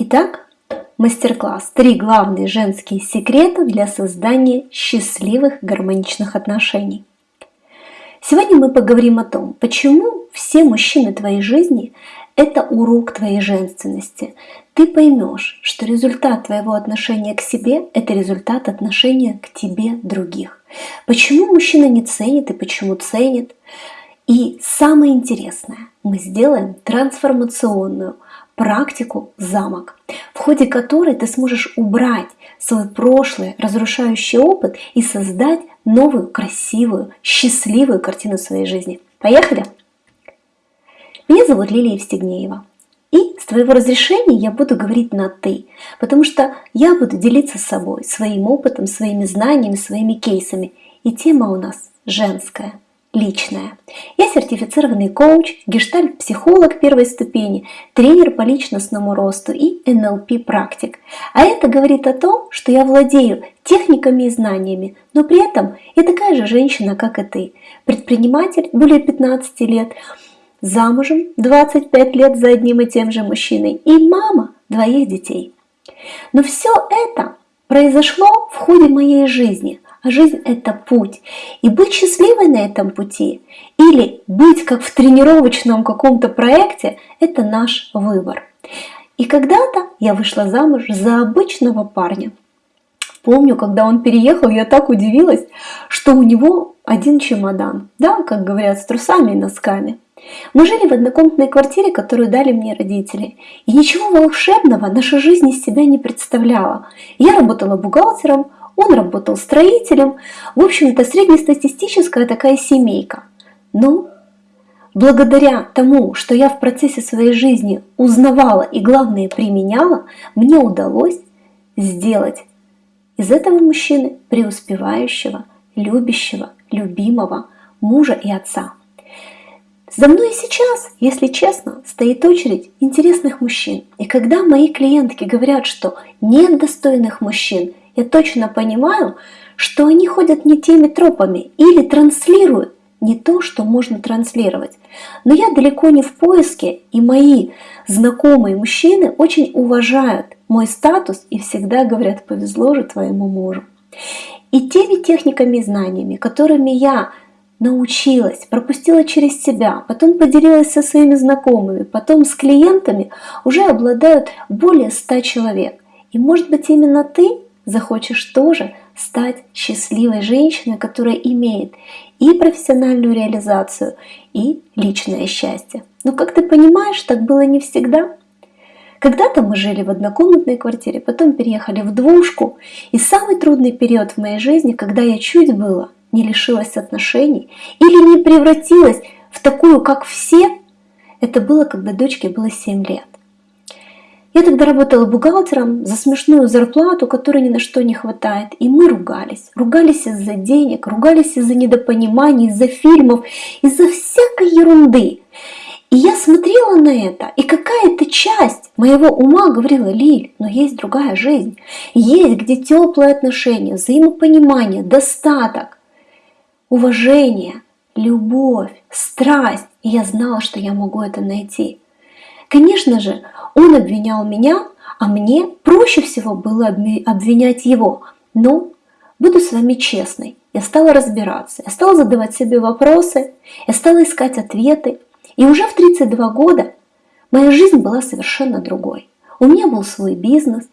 Итак, мастер-класс «Три главные женские секрета для создания счастливых гармоничных отношений». Сегодня мы поговорим о том, почему все мужчины твоей жизни – это урок твоей женственности. Ты поймешь, что результат твоего отношения к себе – это результат отношения к тебе других. Почему мужчина не ценит и почему ценит. И самое интересное, мы сделаем трансформационную – практику «Замок», в ходе которой ты сможешь убрать свой прошлый разрушающий опыт и создать новую, красивую, счастливую картину своей жизни. Поехали! Меня зовут Лилия Евстигнеева. И с твоего разрешения я буду говорить на «ты», потому что я буду делиться с собой, своим опытом, своими знаниями, своими кейсами. И тема у нас женская – личное. Я сертифицированный коуч, гештальт-психолог первой ступени, тренер по личностному росту и НЛП-практик. А это говорит о том, что я владею техниками и знаниями, но при этом я такая же женщина, как и ты. Предприниматель более 15 лет, замужем 25 лет за одним и тем же мужчиной и мама двоих детей. Но все это произошло в ходе моей жизни – жизнь – это путь. И быть счастливой на этом пути или быть как в тренировочном каком-то проекте – это наш выбор. И когда-то я вышла замуж за обычного парня. Помню, когда он переехал, я так удивилась, что у него один чемодан, да, как говорят, с трусами и носками. Мы жили в однокомнатной квартире, которую дали мне родители. И ничего волшебного наша жизнь из себя не представляла. Я работала бухгалтером, он работал строителем. В общем-то, среднестатистическая такая семейка. Но благодаря тому, что я в процессе своей жизни узнавала и, главное, применяла, мне удалось сделать из этого мужчины преуспевающего, любящего, любимого мужа и отца. За мной сейчас, если честно, стоит очередь интересных мужчин. И когда мои клиентки говорят, что нет достойных мужчин, я точно понимаю, что они ходят не теми тропами или транслируют не то, что можно транслировать. Но я далеко не в поиске, и мои знакомые мужчины очень уважают мой статус и всегда говорят, повезло же твоему мужу. И теми техниками и знаниями, которыми я научилась, пропустила через себя, потом поделилась со своими знакомыми, потом с клиентами, уже обладают более 100 человек. И может быть именно ты захочешь тоже стать счастливой женщиной, которая имеет и профессиональную реализацию, и личное счастье. Но как ты понимаешь, так было не всегда. Когда-то мы жили в однокомнатной квартире, потом переехали в двушку. И самый трудный период в моей жизни, когда я чуть было не лишилась отношений или не превратилась в такую, как все, это было, когда дочке было 7 лет. Я тогда работала бухгалтером за смешную зарплату, которой ни на что не хватает. И мы ругались. Ругались из-за денег, ругались из-за недопониманий, из-за фильмов, из-за всякой ерунды. И я смотрела на это, и какая-то часть моего ума говорила, Лиль, но есть другая жизнь. Есть, где теплые отношения, взаимопонимание, достаток, уважение, любовь, страсть. И я знала, что я могу это найти. Конечно же, он обвинял меня, а мне проще всего было обвинять его. Но буду с вами честной, я стала разбираться, я стала задавать себе вопросы, я стала искать ответы. И уже в 32 года моя жизнь была совершенно другой. У меня был свой бизнес,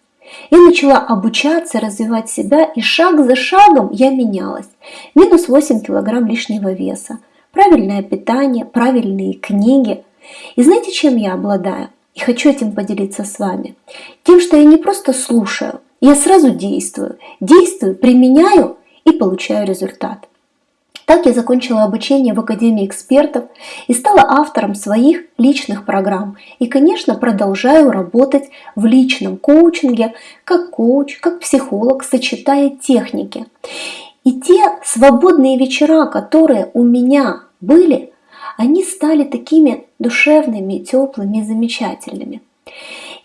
я начала обучаться, развивать себя, и шаг за шагом я менялась. Минус 8 килограмм лишнего веса, правильное питание, правильные книги. И знаете, чем я обладаю? И хочу этим поделиться с вами. Тем, что я не просто слушаю, я сразу действую. Действую, применяю и получаю результат. Так я закончила обучение в Академии экспертов и стала автором своих личных программ. И, конечно, продолжаю работать в личном коучинге как коуч, как психолог, сочетая техники. И те свободные вечера, которые у меня были, они стали такими душевными, теплыми, замечательными.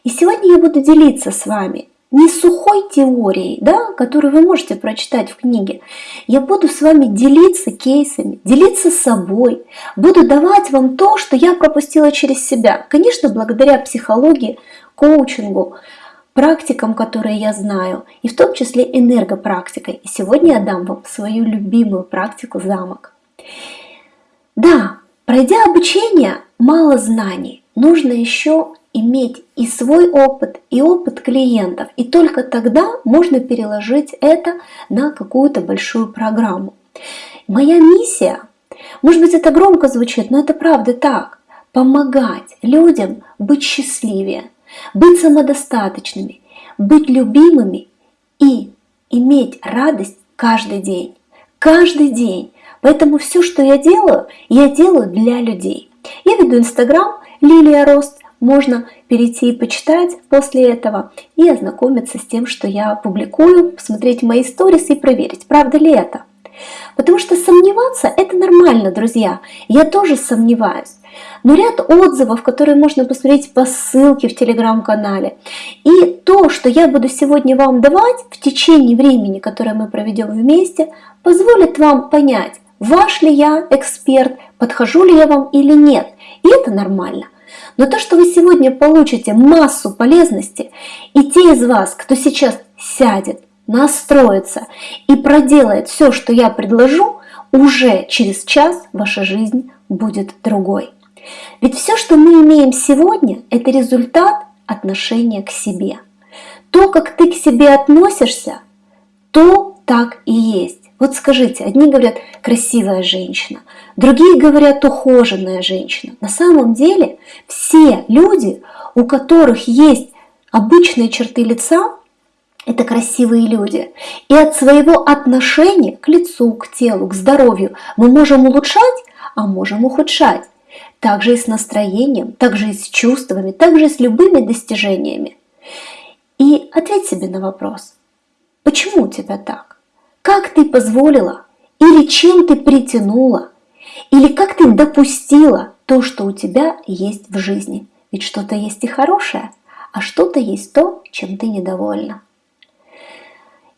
И сегодня я буду делиться с вами не сухой теорией, да, которую вы можете прочитать в книге. Я буду с вами делиться кейсами, делиться собой, буду давать вам то, что я пропустила через себя. Конечно, благодаря психологии, коучингу, практикам, которые я знаю, и в том числе энергопрактикой. И сегодня я дам вам свою любимую практику замок. Да, пройдя обучение, мало знаний, нужно еще иметь и свой опыт, и опыт клиентов. И только тогда можно переложить это на какую-то большую программу. Моя миссия, может быть это громко звучит, но это правда так, помогать людям быть счастливее, быть самодостаточными, быть любимыми и иметь радость каждый день. Каждый день. Поэтому все, что я делаю, я делаю для людей. Я веду Инстаграм Лилия Рост, можно перейти и почитать после этого и ознакомиться с тем, что я публикую, посмотреть мои сторис и проверить, правда ли это. Потому что сомневаться это нормально, друзья. Я тоже сомневаюсь. Но ряд отзывов, которые можно посмотреть по ссылке в телеграм-канале, и то, что я буду сегодня вам давать в течение времени, которое мы проведем вместе, позволит вам понять, ваш ли я эксперт, подхожу ли я вам или нет. И это нормально. Но то, что вы сегодня получите массу полезности, и те из вас, кто сейчас сядет, настроится и проделает все, что я предложу, уже через час ваша жизнь будет другой. Ведь все, что мы имеем сегодня, это результат отношения к себе. То, как ты к себе относишься, то так и есть. Вот скажите, одни говорят красивая женщина, другие говорят ухоженная женщина. На самом деле все люди, у которых есть обычные черты лица, это красивые люди. И от своего отношения к лицу, к телу, к здоровью мы можем улучшать, а можем ухудшать. Также и с настроением, также и с чувствами, также и с любыми достижениями. И ответь себе на вопрос, почему у тебя так? Как ты позволила или чем ты притянула, или как ты допустила то, что у тебя есть в жизни. Ведь что-то есть и хорошее, а что-то есть то, чем ты недовольна.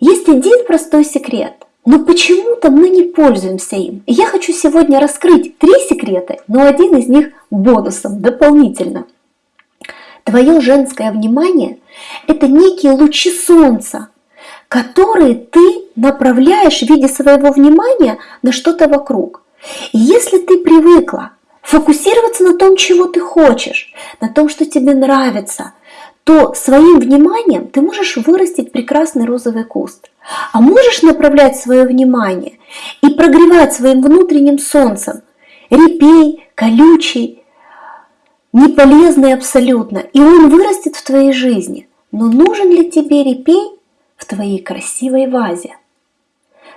Есть один простой секрет, но почему-то мы не пользуемся им. Я хочу сегодня раскрыть три секрета, но один из них бонусом, дополнительно. Твое женское внимание – это некие лучи солнца, которые ты направляешь в виде своего внимания на что-то вокруг. И если ты привыкла фокусироваться на том, чего ты хочешь, на том, что тебе нравится – то своим вниманием ты можешь вырастить прекрасный розовый куст. А можешь направлять свое внимание и прогревать своим внутренним солнцем репей, колючий, неполезный абсолютно, и он вырастет в твоей жизни. Но нужен ли тебе репей в твоей красивой вазе?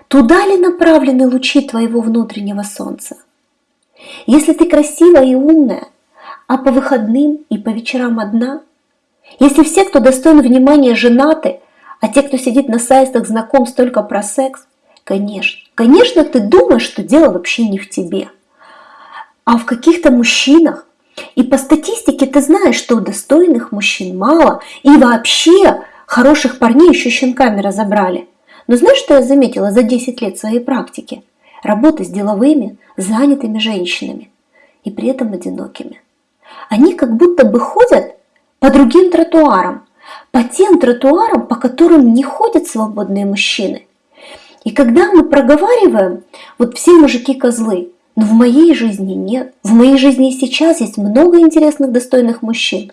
Туда ли направлены лучи твоего внутреннего солнца? Если ты красивая и умная, а по выходным и по вечерам одна – если все, кто достоин внимания, женаты, а те, кто сидит на сайтах знакомств только про секс, конечно, конечно, ты думаешь, что дело вообще не в тебе, а в каких-то мужчинах. И по статистике ты знаешь, что достойных мужчин мало, и вообще хороших парней еще щенками разобрали. Но знаешь, что я заметила за 10 лет своей практики? Работы с деловыми, занятыми женщинами и при этом одинокими. Они как будто бы ходят по другим тротуарам, по тем тротуарам, по которым не ходят свободные мужчины. И когда мы проговариваем, вот все мужики козлы, но в моей жизни нет, в моей жизни сейчас есть много интересных, достойных мужчин.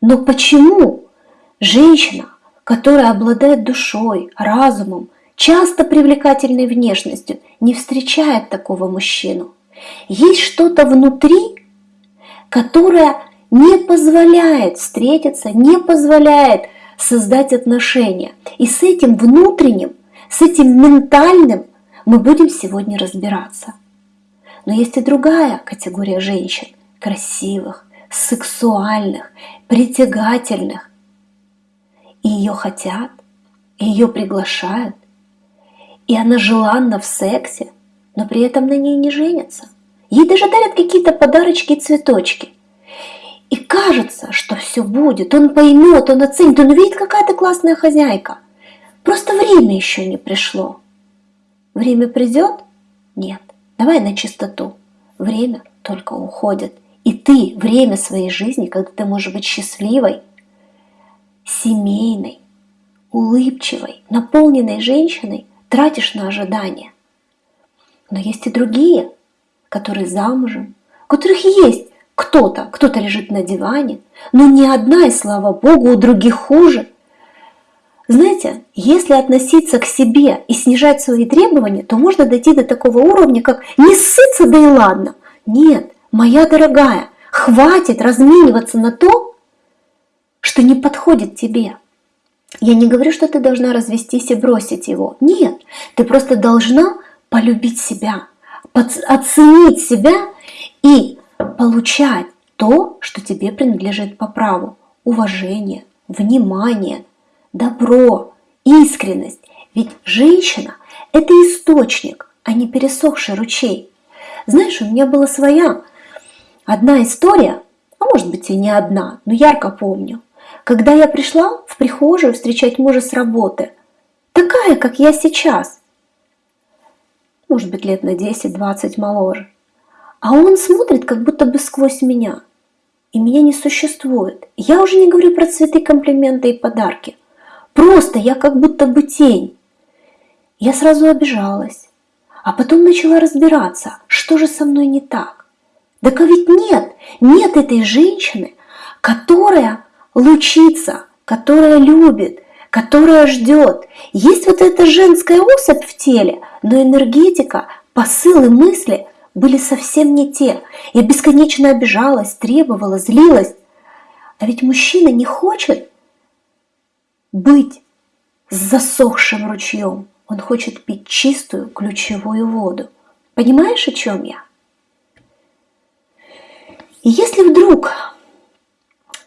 Но почему женщина, которая обладает душой, разумом, часто привлекательной внешностью, не встречает такого мужчину? Есть что-то внутри, которое не позволяет встретиться, не позволяет создать отношения. И с этим внутренним, с этим ментальным мы будем сегодня разбираться. Но есть и другая категория женщин, красивых, сексуальных, притягательных. И ее хотят, и ее приглашают, и она желанна в сексе, но при этом на ней не женятся. Ей даже дарят какие-то подарочки и цветочки. И кажется, что все будет, он поймет, он оценит, он увидит, какая ты классная хозяйка. Просто время еще не пришло. Время придет? Нет. Давай на чистоту. Время только уходит. И ты время своей жизни, когда ты можешь быть счастливой, семейной, улыбчивой, наполненной женщиной, тратишь на ожидания. Но есть и другие, которые замужем, у которых есть кто-то, кто-то лежит на диване, но ни одна, и слава Богу, у других хуже. Знаете, если относиться к себе и снижать свои требования, то можно дойти до такого уровня, как не ссыться, да и ладно. Нет, моя дорогая, хватит размениваться на то, что не подходит тебе. Я не говорю, что ты должна развестись и бросить его. Нет, ты просто должна полюбить себя, оценить себя и получать то, что тебе принадлежит по праву. Уважение, внимание, добро, искренность. Ведь женщина – это источник, а не пересохший ручей. Знаешь, у меня была своя одна история, а может быть и не одна, но ярко помню. Когда я пришла в прихожую встречать мужа с работы, такая, как я сейчас, может быть, лет на 10-20 моложе, а он смотрит как будто бы сквозь меня, и меня не существует. Я уже не говорю про цветы, комплименты и подарки. Просто я как будто бы тень. Я сразу обижалась, а потом начала разбираться, что же со мной не так. Да ведь нет, нет этой женщины, которая лучится, которая любит, которая ждет. Есть вот эта женская особь в теле, но энергетика, посылы, мысли были совсем не те. Я бесконечно обижалась, требовала, злилась. А ведь мужчина не хочет быть с засохшим ручьем. Он хочет пить чистую ключевую воду. Понимаешь, о чем я? И если вдруг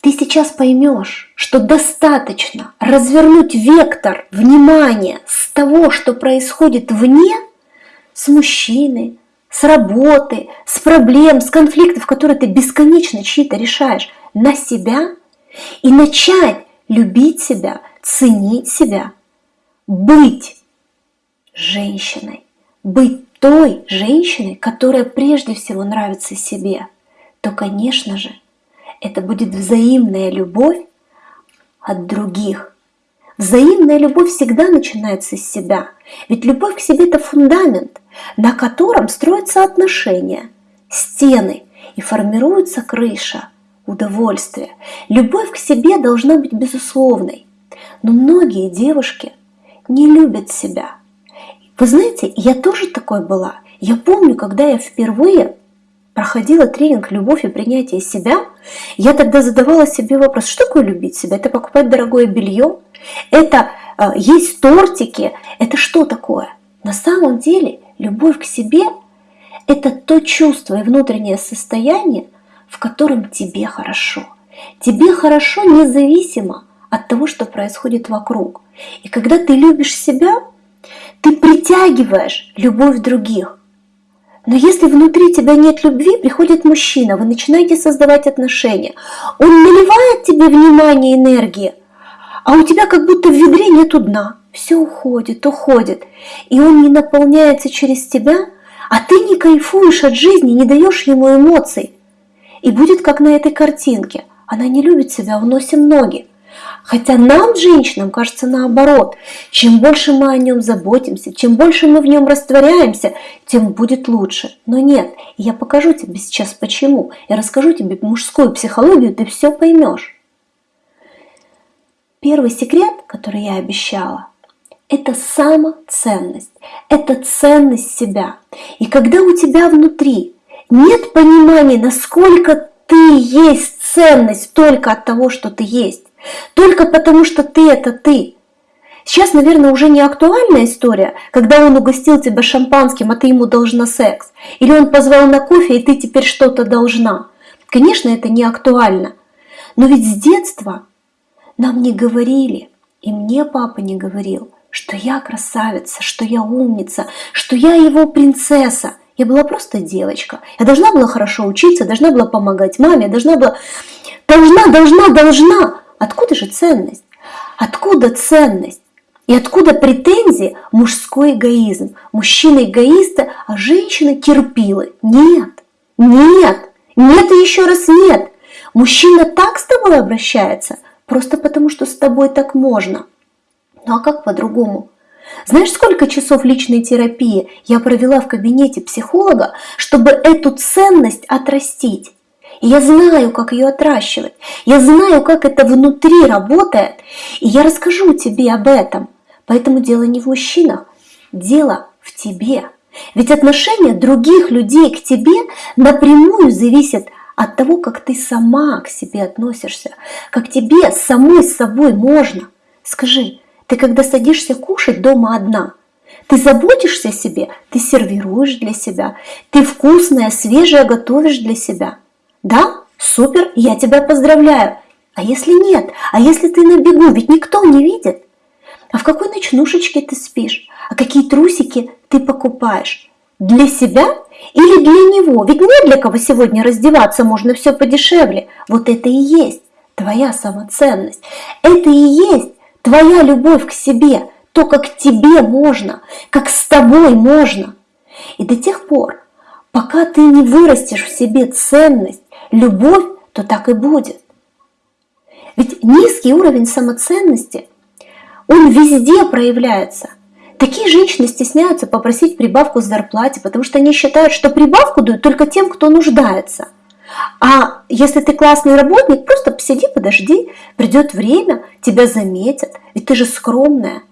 ты сейчас поймешь, что достаточно развернуть вектор внимания с того, что происходит вне, с мужчиной, с работы, с проблем, с конфликтов, которые ты бесконечно чьи-то решаешь, на себя и начать любить себя, ценить себя, быть женщиной, быть той женщиной, которая прежде всего нравится себе, то, конечно же, это будет взаимная любовь от других. Взаимная любовь всегда начинается с себя. Ведь любовь к себе – это фундамент, на котором строятся отношения, стены и формируется крыша, удовольствие. Любовь к себе должна быть безусловной. Но многие девушки не любят себя. Вы знаете, я тоже такой была. Я помню, когда я впервые проходила тренинг «Любовь и принятие себя», я тогда задавала себе вопрос, что такое любить себя? Это покупать дорогое белье? Это э, есть тортики? Это что такое? На самом деле любовь к себе – это то чувство и внутреннее состояние, в котором тебе хорошо. Тебе хорошо независимо от того, что происходит вокруг. И когда ты любишь себя, ты притягиваешь любовь других. Но если внутри тебя нет любви, приходит мужчина, вы начинаете создавать отношения. Он наливает тебе внимание, энергии, а у тебя как будто в ведре нету дна. Все уходит, уходит. И он не наполняется через тебя, а ты не кайфуешь от жизни, не даешь ему эмоций. И будет как на этой картинке. Она не любит себя, уносим ноги. Хотя нам, женщинам, кажется наоборот. Чем больше мы о нем заботимся, чем больше мы в нем растворяемся, тем будет лучше. Но нет, я покажу тебе сейчас почему. Я расскажу тебе мужскую психологию, ты все поймешь. Первый секрет, который я обещала, это самоценность, это ценность себя. И когда у тебя внутри нет понимания, насколько ты есть ценность только от того, что ты есть, только потому, что ты – это ты. Сейчас, наверное, уже не актуальная история, когда он угостил тебя шампанским, а ты ему должна секс. Или он позвал на кофе, и ты теперь что-то должна. Конечно, это не актуально. Но ведь с детства нам не говорили, и мне папа не говорил, что я красавица, что я умница, что я его принцесса. Я была просто девочка. Я должна была хорошо учиться, должна была помогать маме, должна была... Должна, должна, должна. Откуда же ценность? Откуда ценность? И откуда претензии мужской эгоизм? Мужчины эгоисты, а женщины терпилы. Нет, нет, нет и еще раз нет. Мужчина так с тобой обращается, просто потому что с тобой так можно. Ну а как по-другому? Знаешь, сколько часов личной терапии я провела в кабинете психолога, чтобы эту ценность отрастить? Я знаю, как ее отращивать. Я знаю, как это внутри работает. И я расскажу тебе об этом. Поэтому дело не в мужчинах, дело в тебе. Ведь отношение других людей к тебе напрямую зависит от того, как ты сама к себе относишься, как тебе самой с собой можно. Скажи, ты когда садишься кушать дома одна, ты заботишься о себе, ты сервируешь для себя, ты вкусное, свежее готовишь для себя. Да, супер, я тебя поздравляю. А если нет? А если ты на бегу? Ведь никто не видит. А в какой ночнушечке ты спишь? А какие трусики ты покупаешь? Для себя или для него? Ведь не для кого сегодня раздеваться, можно все подешевле. Вот это и есть твоя самоценность. Это и есть Твоя любовь к себе, то, как тебе можно, как с тобой можно. И до тех пор, пока ты не вырастешь в себе ценность, любовь, то так и будет. Ведь низкий уровень самоценности, он везде проявляется. Такие женщины стесняются попросить прибавку к зарплате, потому что они считают, что прибавку дают только тем, кто нуждается – а если ты классный работник, просто посиди, подожди, придет время, тебя заметят, ведь ты же скромная.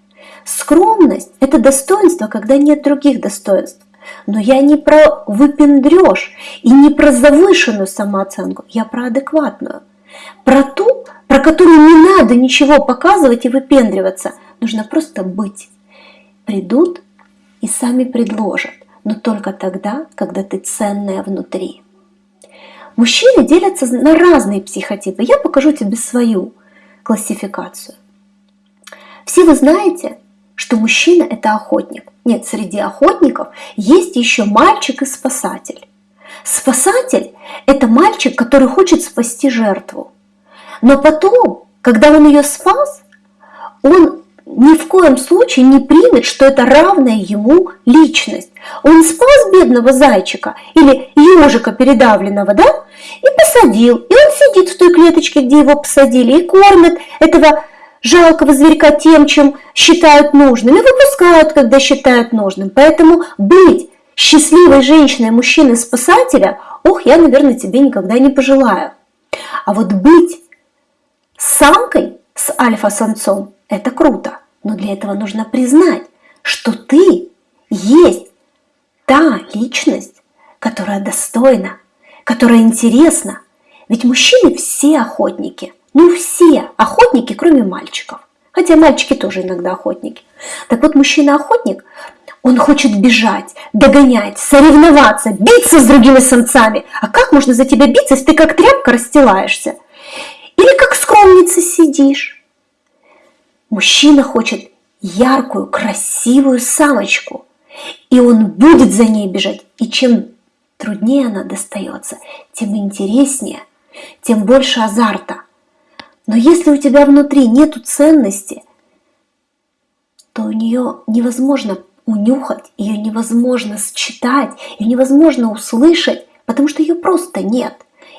Скромность – это достоинство, когда нет других достоинств. Но я не про выпендреж и не про завышенную самооценку, я про адекватную. Про ту, про которую не надо ничего показывать и выпендриваться, нужно просто быть. Придут и сами предложат, но только тогда, когда ты ценная внутри. Мужчины делятся на разные психотипы. Я покажу тебе свою классификацию. Все вы знаете, что мужчина – это охотник. Нет, среди охотников есть еще мальчик и спасатель. Спасатель – это мальчик, который хочет спасти жертву. Но потом, когда он ее спас, он ни в коем случае не примет, что это равная ему личность. Он спас бедного зайчика или ежика передавленного, да, и посадил. И он сидит в той клеточке, где его посадили, и кормит этого жалкого зверька тем, чем считают нужным, и выпускают, когда считают нужным. Поэтому быть счастливой женщиной, мужчиной-спасателя, ох, я, наверное, тебе никогда не пожелаю. А вот быть самкой с альфа-самцом – это круто. Но для этого нужно признать, что ты есть та личность, которая достойна, которая интересна. Ведь мужчины все охотники. Ну все охотники, кроме мальчиков. Хотя мальчики тоже иногда охотники. Так вот, мужчина-охотник, он хочет бежать, догонять, соревноваться, биться с другими самцами. А как можно за тебя биться, если ты как тряпка расстилаешься? Или как скромница сидишь? Мужчина хочет яркую, красивую самочку, и он будет за ней бежать. И чем труднее она достается, тем интереснее, тем больше азарта. Но если у тебя внутри нету ценности, то у нее невозможно унюхать, ее невозможно считать, ее невозможно услышать, потому что ее просто нет.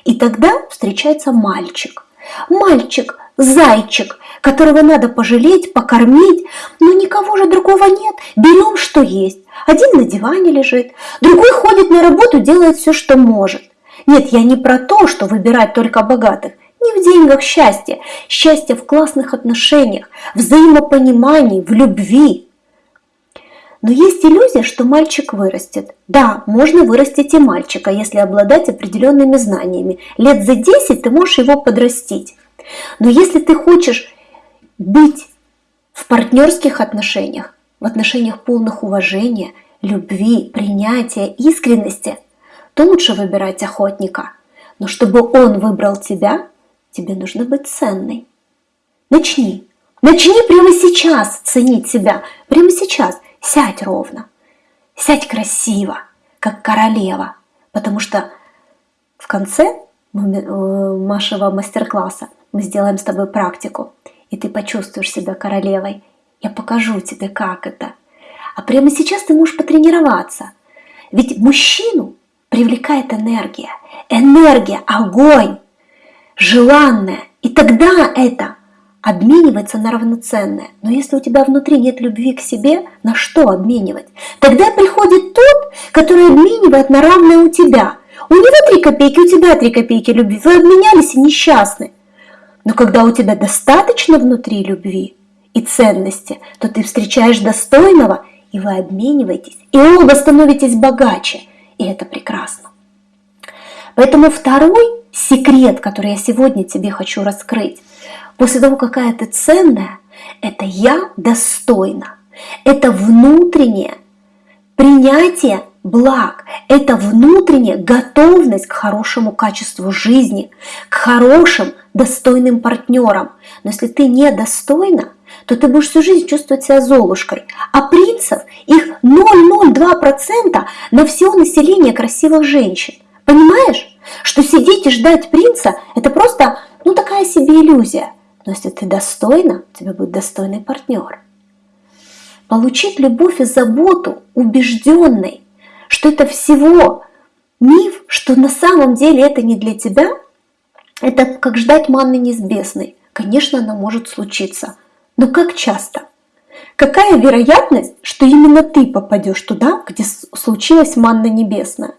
И тогда встречается мальчик. Мальчик, зайчик, которого надо пожалеть, покормить, но никого же другого нет. Берем, что есть. Один на диване лежит, другой ходит на работу, делает все, что может. Нет, я не про то, что выбирать только богатых. Не в деньгах счастье. Счастье в классных отношениях, взаимопонимании, в любви. Но есть иллюзия, что мальчик вырастет. Да, можно вырастить и мальчика, если обладать определенными знаниями. Лет за 10 ты можешь его подрастить. Но если ты хочешь быть в партнерских отношениях, в отношениях полных уважения, любви, принятия, искренности, то лучше выбирать охотника. Но чтобы он выбрал тебя, тебе нужно быть ценной. Начни. Начни прямо сейчас ценить себя. Прямо сейчас. Сядь ровно. Сядь красиво. как королева, потому что в конце э, нашего мастер-класса мы сделаем с тобой практику, и ты почувствуешь себя королевой. Я покажу тебе, как это. А прямо сейчас ты можешь потренироваться. Ведь мужчину привлекает энергия. Энергия, огонь, желанная. И тогда это обменивается на равноценное. Но если у тебя внутри нет любви к себе, на что обменивать? Тогда приходит тот, который обменивает на равное у тебя. У него три копейки, у тебя три копейки любви. Вы обменялись и несчастны. Но когда у тебя достаточно внутри любви и ценности, то ты встречаешь достойного, и вы обмениваетесь, и оба становитесь богаче. И это прекрасно. Поэтому второй секрет, который я сегодня тебе хочу раскрыть, после того, какая ты ценная, это я достойна. Это внутреннее принятие благ, это внутренняя готовность к хорошему качеству жизни, к хорошим, достойным партнерам. Но если ты недостойна, то ты будешь всю жизнь чувствовать себя золушкой. А принцев, их 0,02% на все население красивых женщин. Понимаешь, что сидеть и ждать принца – это просто ну, такая себе иллюзия. Но если ты достойна, у тебя будет достойный партнер. Получить любовь и заботу убежденной, что это всего миф, что на самом деле это не для тебя, это как ждать манны небесной. Конечно, она может случиться, но как часто? Какая вероятность, что именно ты попадешь туда, где случилась манна небесная?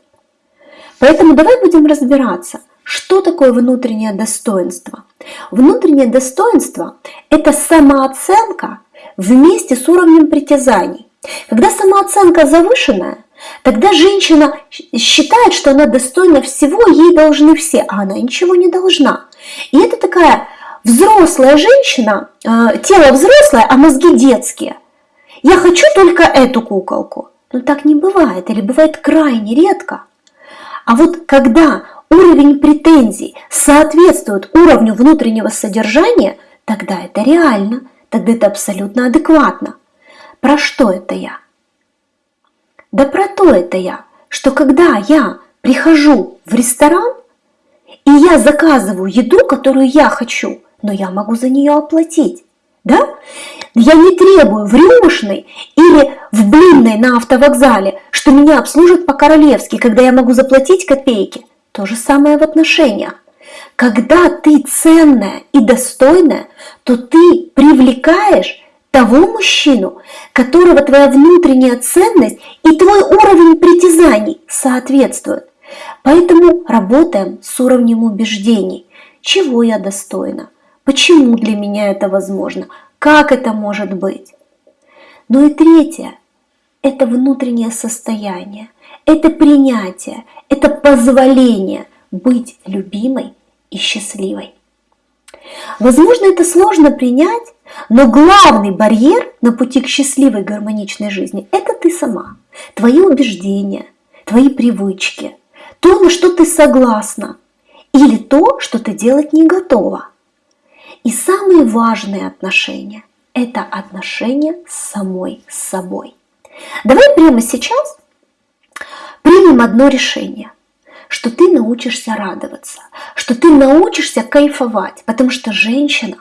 Поэтому давай будем разбираться, что такое внутреннее достоинство. Внутреннее достоинство – это самооценка вместе с уровнем притязаний. Когда самооценка завышенная, тогда женщина считает, что она достойна всего, ей должны все, а она ничего не должна. И это такая взрослая женщина, э, тело взрослое, а мозги детские. Я хочу только эту куколку. Но так не бывает, или бывает крайне редко. А вот когда уровень претензий соответствует уровню внутреннего содержания, тогда это реально, тогда это абсолютно адекватно. Про что это я? Да про то это я, что когда я прихожу в ресторан, и я заказываю еду, которую я хочу, но я могу за нее оплатить. Да? Я не требую в рюмошной или в блинной на автовокзале, что меня обслужат по-королевски, когда я могу заплатить копейки. То же самое в отношениях. Когда ты ценная и достойная, то ты привлекаешь того мужчину, которого твоя внутренняя ценность и твой уровень притязаний соответствуют. Поэтому работаем с уровнем убеждений. Чего я достойна? Почему для меня это возможно? Как это может быть? Ну и третье – это внутреннее состояние, это принятие, это позволение быть любимой и счастливой. Возможно, это сложно принять, но главный барьер на пути к счастливой гармоничной жизни – это ты сама, твои убеждения, твои привычки, то, на что ты согласна, или то, что ты делать не готова. И самые важные отношения – это отношения с самой собой. Давай прямо сейчас примем одно решение – что ты научишься радоваться, что ты научишься кайфовать, потому что женщина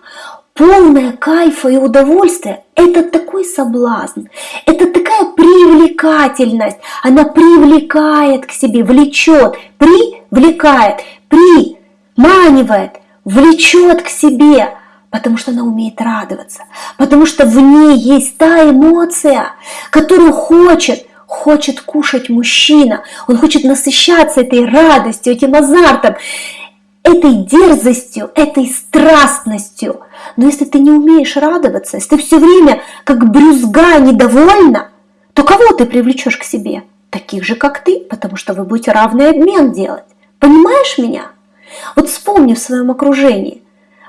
полная кайфа и удовольствия – это такой соблазн, это такая привлекательность, она привлекает к себе, влечет, привлекает, приманивает, влечет к себе, потому что она умеет радоваться, потому что в ней есть та эмоция, которую хочет хочет кушать мужчина, он хочет насыщаться этой радостью, этим азартом, этой дерзостью, этой страстностью. Но если ты не умеешь радоваться, если ты все время как брюзга недовольна, то кого ты привлечешь к себе? Таких же, как ты, потому что вы будете равный обмен делать. Понимаешь меня? Вот вспомни в своем окружении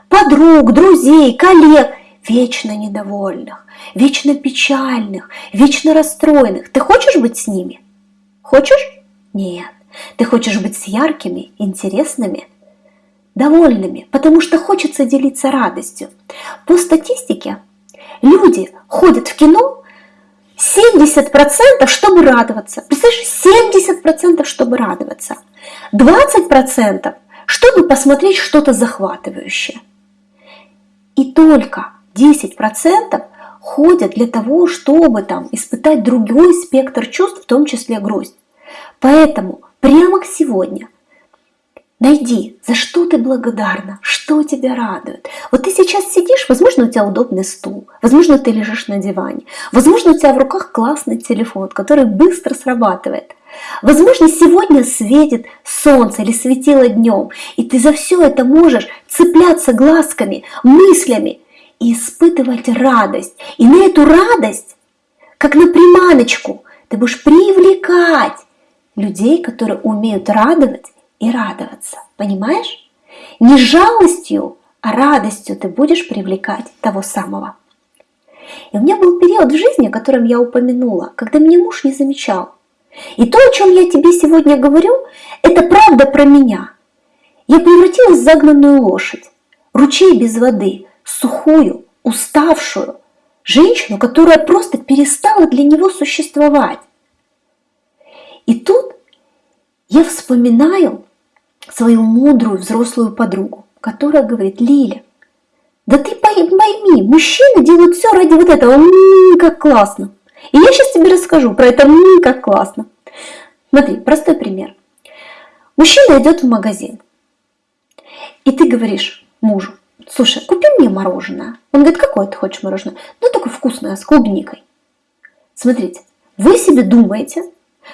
подруг, друзей, коллег, вечно недовольных, вечно печальных, вечно расстроенных. Ты хочешь быть с ними? Хочешь? Нет. Ты хочешь быть с яркими, интересными, довольными, потому что хочется делиться радостью. По статистике, люди ходят в кино 70% чтобы радоваться. Представляешь, 70% чтобы радоваться. 20% чтобы посмотреть что-то захватывающее. И только 10% ходят для того, чтобы там испытать другой спектр чувств, в том числе грусть. Поэтому прямо сегодня найди, за что ты благодарна, что тебя радует. Вот ты сейчас сидишь, возможно, у тебя удобный стул, возможно, ты лежишь на диване, возможно, у тебя в руках классный телефон, который быстро срабатывает. Возможно, сегодня светит солнце или светило днем, и ты за все это можешь цепляться глазками, мыслями и испытывать радость. И на эту радость, как на приманочку, ты будешь привлекать людей, которые умеют радовать и радоваться. Понимаешь? Не жалостью, а радостью ты будешь привлекать того самого. И у меня был период в жизни, о котором я упомянула, когда меня муж не замечал. И то, о чем я тебе сегодня говорю, это правда про меня. Я превратилась в загнанную лошадь, ручей без воды, сухую, уставшую, женщину, которая просто перестала для него существовать. И тут я вспоминаю свою мудрую взрослую подругу, которая говорит, Лиля, да ты пойми, мужчины делают все ради вот этого, м-м, как классно. И я сейчас тебе расскажу про это, м-м, как классно. Смотри, простой пример. Мужчина идет в магазин, и ты говоришь мужу, слушай, купи мне мороженое. Он говорит, какое ты хочешь мороженое? Ну, такое вкусное, с клубникой. Смотрите, вы себе думаете,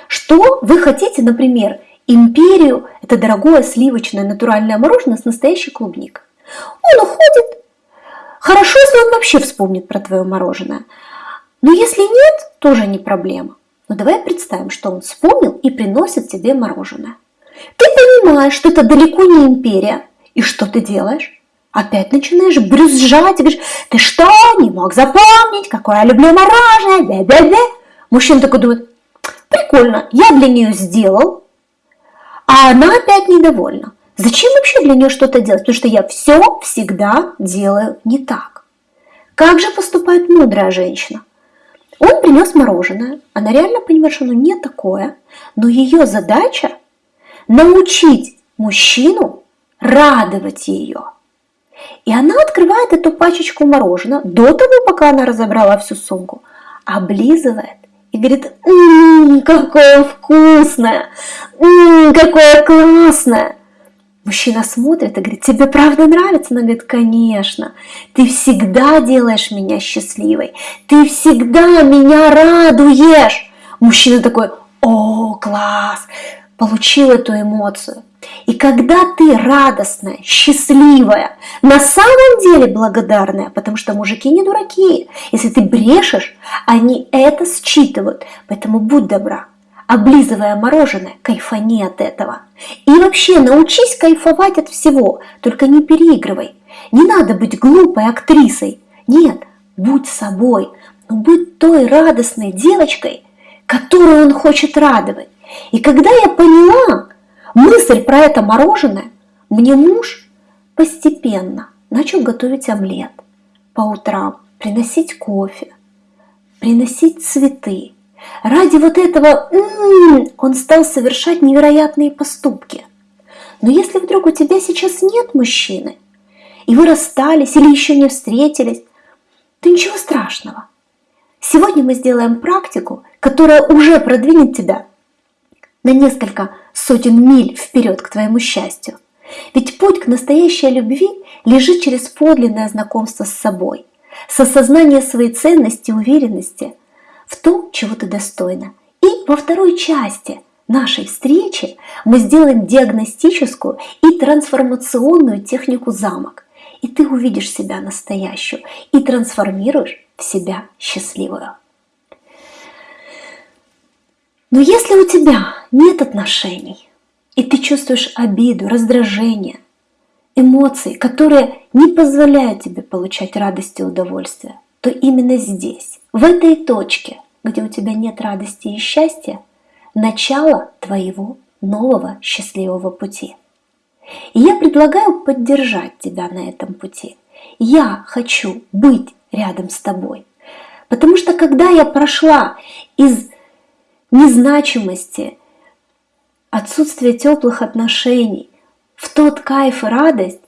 что вы хотите, например, империю, это дорогое сливочное натуральное мороженое с настоящей клубникой. Он уходит. Хорошо, если он вообще вспомнит про твое мороженое. Но если нет, тоже не проблема. Но давай представим, что он вспомнил и приносит тебе мороженое. Ты понимаешь, что это далеко не империя. И что ты делаешь? Опять начинаешь брюзжать и говоришь, ты что, не мог запомнить, какое я люблю мороженое, бе-бе-бе. Мужчина такой думает, прикольно, я для нее сделал, а она опять недовольна. Зачем вообще для нее что-то делать? Потому что я все всегда делаю не так. Как же поступает мудрая женщина? Он принес мороженое, она реально понимает, что оно не такое, но ее задача научить мужчину радовать ее – и она открывает эту пачечку мороженого до того, пока она разобрала всю сумку, облизывает и говорит, «Ммм, какое вкусное! Ммм, какое классное!» Мужчина смотрит и говорит, тебе правда нравится? Она говорит, конечно, ты всегда делаешь меня счастливой, ты всегда меня радуешь. Мужчина такой, о, класс, получил эту эмоцию. И когда ты радостная, счастливая, на самом деле благодарная, потому что мужики не дураки, если ты брешешь, они это считывают, поэтому будь добра, облизывая мороженое, кайфани от этого. И вообще научись кайфовать от всего, только не переигрывай. Не надо быть глупой актрисой. Нет, будь собой, но будь той радостной девочкой, которую он хочет радовать. И когда я поняла, мысль про это мороженое, мне муж постепенно начал готовить омлет по утрам, приносить кофе, приносить цветы. Ради вот этого м-м, он стал совершать невероятные поступки. Но если вдруг у тебя сейчас нет мужчины, и вы расстались или еще не встретились, то ничего страшного. Сегодня мы сделаем практику, которая уже продвинет тебя на несколько сотен миль вперед к твоему счастью. Ведь путь к настоящей любви лежит через подлинное знакомство с собой, с осознанием своей ценности и уверенности в том, чего ты достойна. И во второй части нашей встречи мы сделаем диагностическую и трансформационную технику замок. И ты увидишь себя настоящую и трансформируешь в себя счастливую. Но если у тебя нет отношений, и ты чувствуешь обиду, раздражение, эмоции, которые не позволяют тебе получать радость и удовольствие, то именно здесь, в этой точке, где у тебя нет радости и счастья, начало твоего нового счастливого пути. И я предлагаю поддержать тебя на этом пути. Я хочу быть рядом с тобой, Потому что когда я прошла из незначимости, отсутствия теплых отношений, в тот кайф и радость,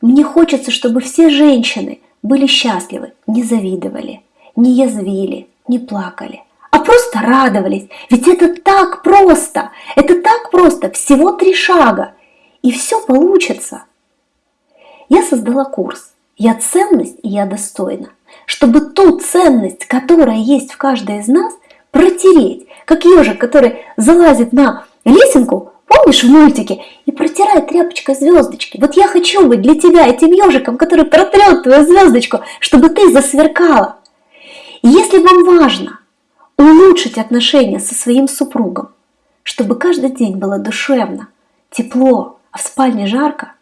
мне хочется, чтобы все женщины были счастливы, не завидовали, не язвили, не плакали, а просто радовались. Ведь это так просто, это так просто, всего три шага, и все получится. Я создала курс «Я ценность и я достойна», чтобы ту ценность, которая есть в каждой из нас, протереть, как ежик, который залазит на лесенку, помнишь в мультике, и протирает тряпочкой звездочки. Вот я хочу быть для тебя этим ежиком, который протрет твою звездочку, чтобы ты засверкала. Если вам важно улучшить отношения со своим супругом, чтобы каждый день было душевно, тепло, а в спальне жарко,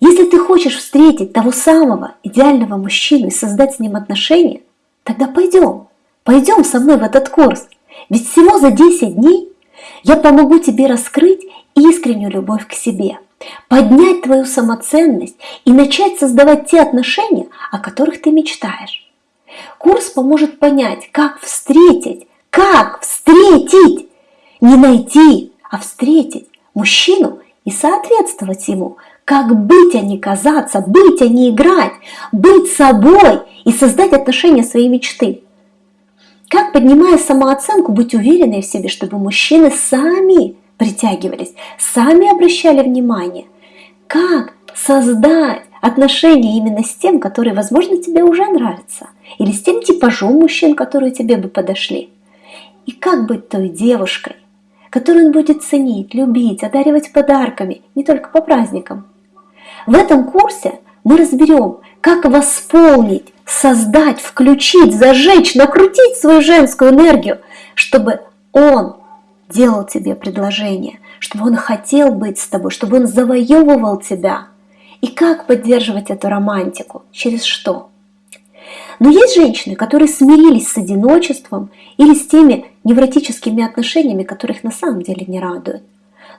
если ты хочешь встретить того самого идеального мужчину и создать с ним отношения, тогда пойдем, пойдем со мной в этот курс. Ведь всего за 10 дней я помогу тебе раскрыть искреннюю любовь к себе, поднять твою самоценность и начать создавать те отношения, о которых ты мечтаешь. Курс поможет понять, как встретить, как встретить, не найти, а встретить мужчину и соответствовать ему, как быть, а не казаться, быть, а не играть, быть собой и создать отношения своей мечты. Как, поднимая самооценку, быть уверенной в себе, чтобы мужчины сами притягивались, сами обращали внимание. Как создать отношения именно с тем, который, возможно, тебе уже нравится, или с тем типажом мужчин, которые тебе бы подошли. И как быть той девушкой, которую он будет ценить, любить, одаривать подарками, не только по праздникам. В этом курсе мы разберем, как восполнить, создать, включить, зажечь, накрутить свою женскую энергию, чтобы он делал тебе предложение, чтобы он хотел быть с тобой, чтобы он завоевывал тебя. И как поддерживать эту романтику? Через что? Но есть женщины, которые смирились с одиночеством или с теми невротическими отношениями, которых на самом деле не радуют.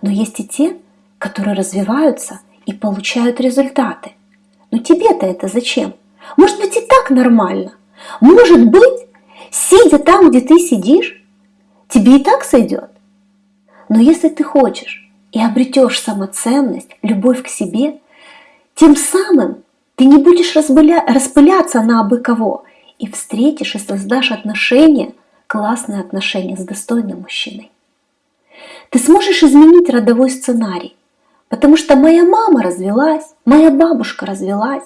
Но есть и те, которые развиваются и получают результаты. Но тебе-то это зачем? Может быть и так нормально. Может быть, сидя там, где ты сидишь, тебе и так сойдет. Но если ты хочешь и обретешь самоценность, любовь к себе, тем самым ты не будешь разбыля... распыляться на абы кого и встретишь и создашь отношения, классные отношения с достойным мужчиной. Ты сможешь изменить родовой сценарий, потому что моя мама развелась, моя бабушка развелась,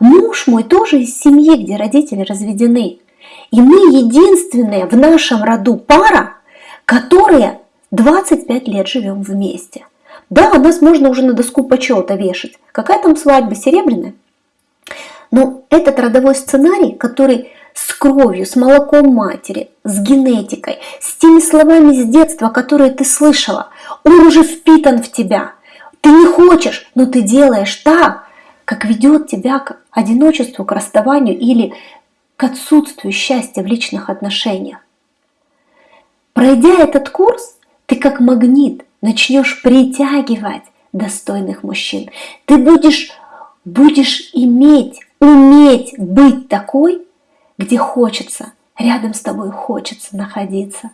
муж мой тоже из семьи, где родители разведены. И мы единственные в нашем роду пара, которые 25 лет живем вместе. Да, нас можно уже на доску почета вешать. Какая там свадьба серебряная? Но этот родовой сценарий, который с кровью, с молоком матери, с генетикой, с теми словами с детства, которые ты слышала, он уже впитан в тебя. Ты не хочешь, но ты делаешь так, как ведет тебя к одиночеству, к расставанию или к отсутствию счастья в личных отношениях. Пройдя этот курс, ты как магнит начнешь притягивать достойных мужчин. Ты будешь, будешь иметь уметь быть такой, где хочется, рядом с тобой хочется находиться.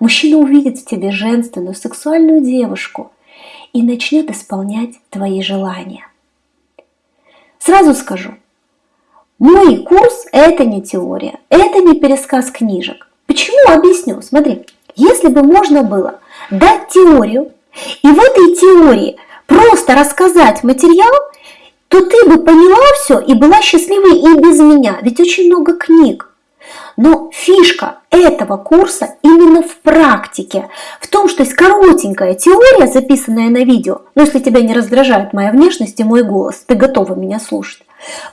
Мужчина увидит в тебе женственную, сексуальную девушку и начнет исполнять твои желания. Сразу скажу, мой курс – это не теория, это не пересказ книжек. Почему? Объясню. Смотри, если бы можно было дать теорию, и в этой теории просто рассказать материал, то ты бы поняла все и была счастливой и без меня. Ведь очень много книг. Но фишка этого курса именно в практике, в том, что есть коротенькая теория, записанная на видео, но если тебя не раздражает моя внешность и мой голос, ты готова меня слушать.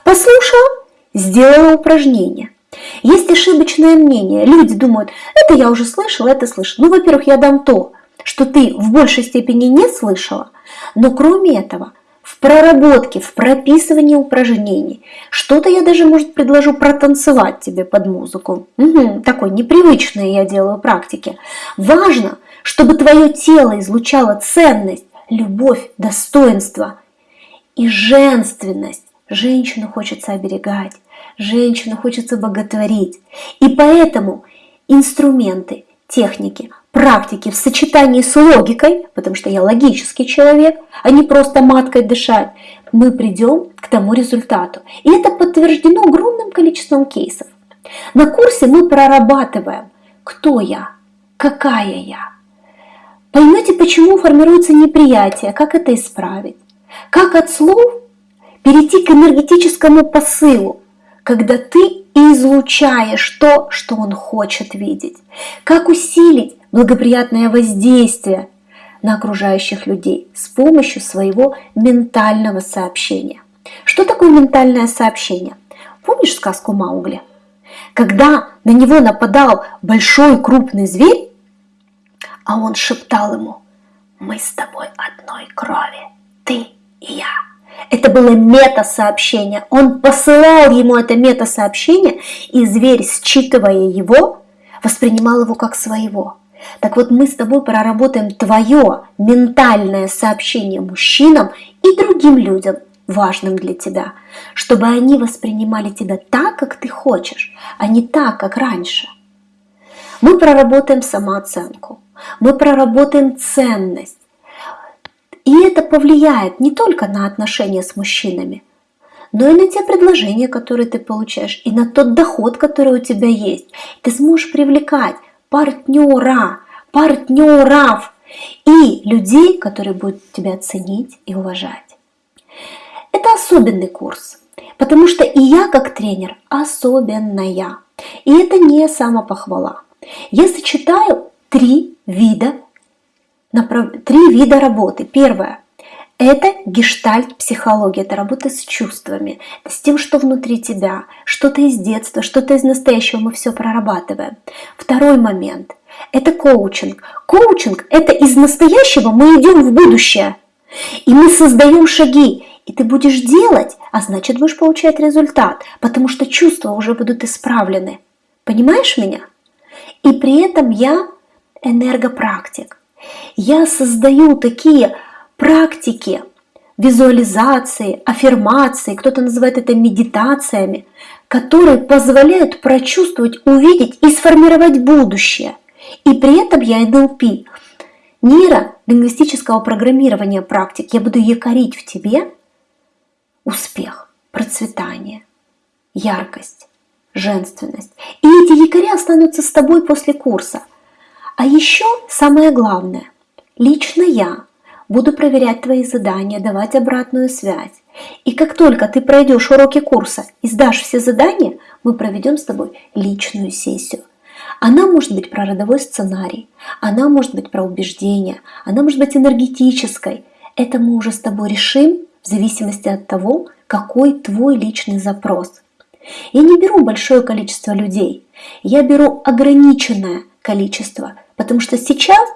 Послушала, сделала упражнение. Есть ошибочное мнение. Люди думают, это я уже слышала, это слышала. Ну, во-первых, я дам то, что ты в большей степени не слышала, но кроме этого – в проработке, в прописывании упражнений. Что-то я даже, может, предложу протанцевать тебе под музыку. Угу, такой непривычной я делаю практики. Важно, чтобы твое тело излучало ценность, любовь, достоинство и женственность. Женщину хочется оберегать. женщину хочется боготворить. И поэтому инструменты, техники, практики в сочетании с логикой, потому что я логический человек, а не просто маткой дышать, мы придем к тому результату. И это подтверждено огромным количеством кейсов. На курсе мы прорабатываем, кто я, какая я. Поймете, почему формируется неприятие, как это исправить. Как от слов перейти к энергетическому посылу, когда ты излучаешь то, что он хочет видеть. Как усилить благоприятное воздействие на окружающих людей с помощью своего ментального сообщения. Что такое ментальное сообщение? Помнишь сказку Маугли? Когда на него нападал большой крупный зверь, а он шептал ему, мы с тобой одной крови, ты и я. Это было мета-сообщение. Он посылал ему это мета-сообщение, и зверь, считывая его, воспринимал его как своего. Так вот, мы с тобой проработаем твое ментальное сообщение мужчинам и другим людям, важным для тебя, чтобы они воспринимали тебя так, как ты хочешь, а не так, как раньше. Мы проработаем самооценку, мы проработаем ценность. И это повлияет не только на отношения с мужчинами, но и на те предложения, которые ты получаешь, и на тот доход, который у тебя есть. Ты сможешь привлекать партнера, партнеров и людей, которые будут тебя ценить и уважать. Это особенный курс, потому что и я как тренер особенная. И это не самопохвала. Я сочетаю три вида, три вида работы. Первое – это гештальт-психология, это работа с чувствами, с тем, что внутри тебя, что-то из детства, что-то из настоящего, мы все прорабатываем. Второй момент – это коучинг. Коучинг – это из настоящего мы идем в будущее, и мы создаем шаги, и ты будешь делать, а значит будешь получать результат, потому что чувства уже будут исправлены. Понимаешь меня? И при этом я энергопрактик. Я создаю такие практики, визуализации, аффирмации, кто-то называет это медитациями, которые позволяют прочувствовать, увидеть и сформировать будущее. И при этом я NLP, нейролингвистического программирования практик, я буду якорить в тебе успех, процветание, яркость, женственность. И эти якори останутся с тобой после курса – а еще самое главное, лично я буду проверять твои задания, давать обратную связь. И как только ты пройдешь уроки курса и сдашь все задания, мы проведем с тобой личную сессию. Она может быть про родовой сценарий, она может быть про убеждения, она может быть энергетической. Это мы уже с тобой решим в зависимости от того, какой твой личный запрос. Я не беру большое количество людей, я беру ограниченное количество Потому что сейчас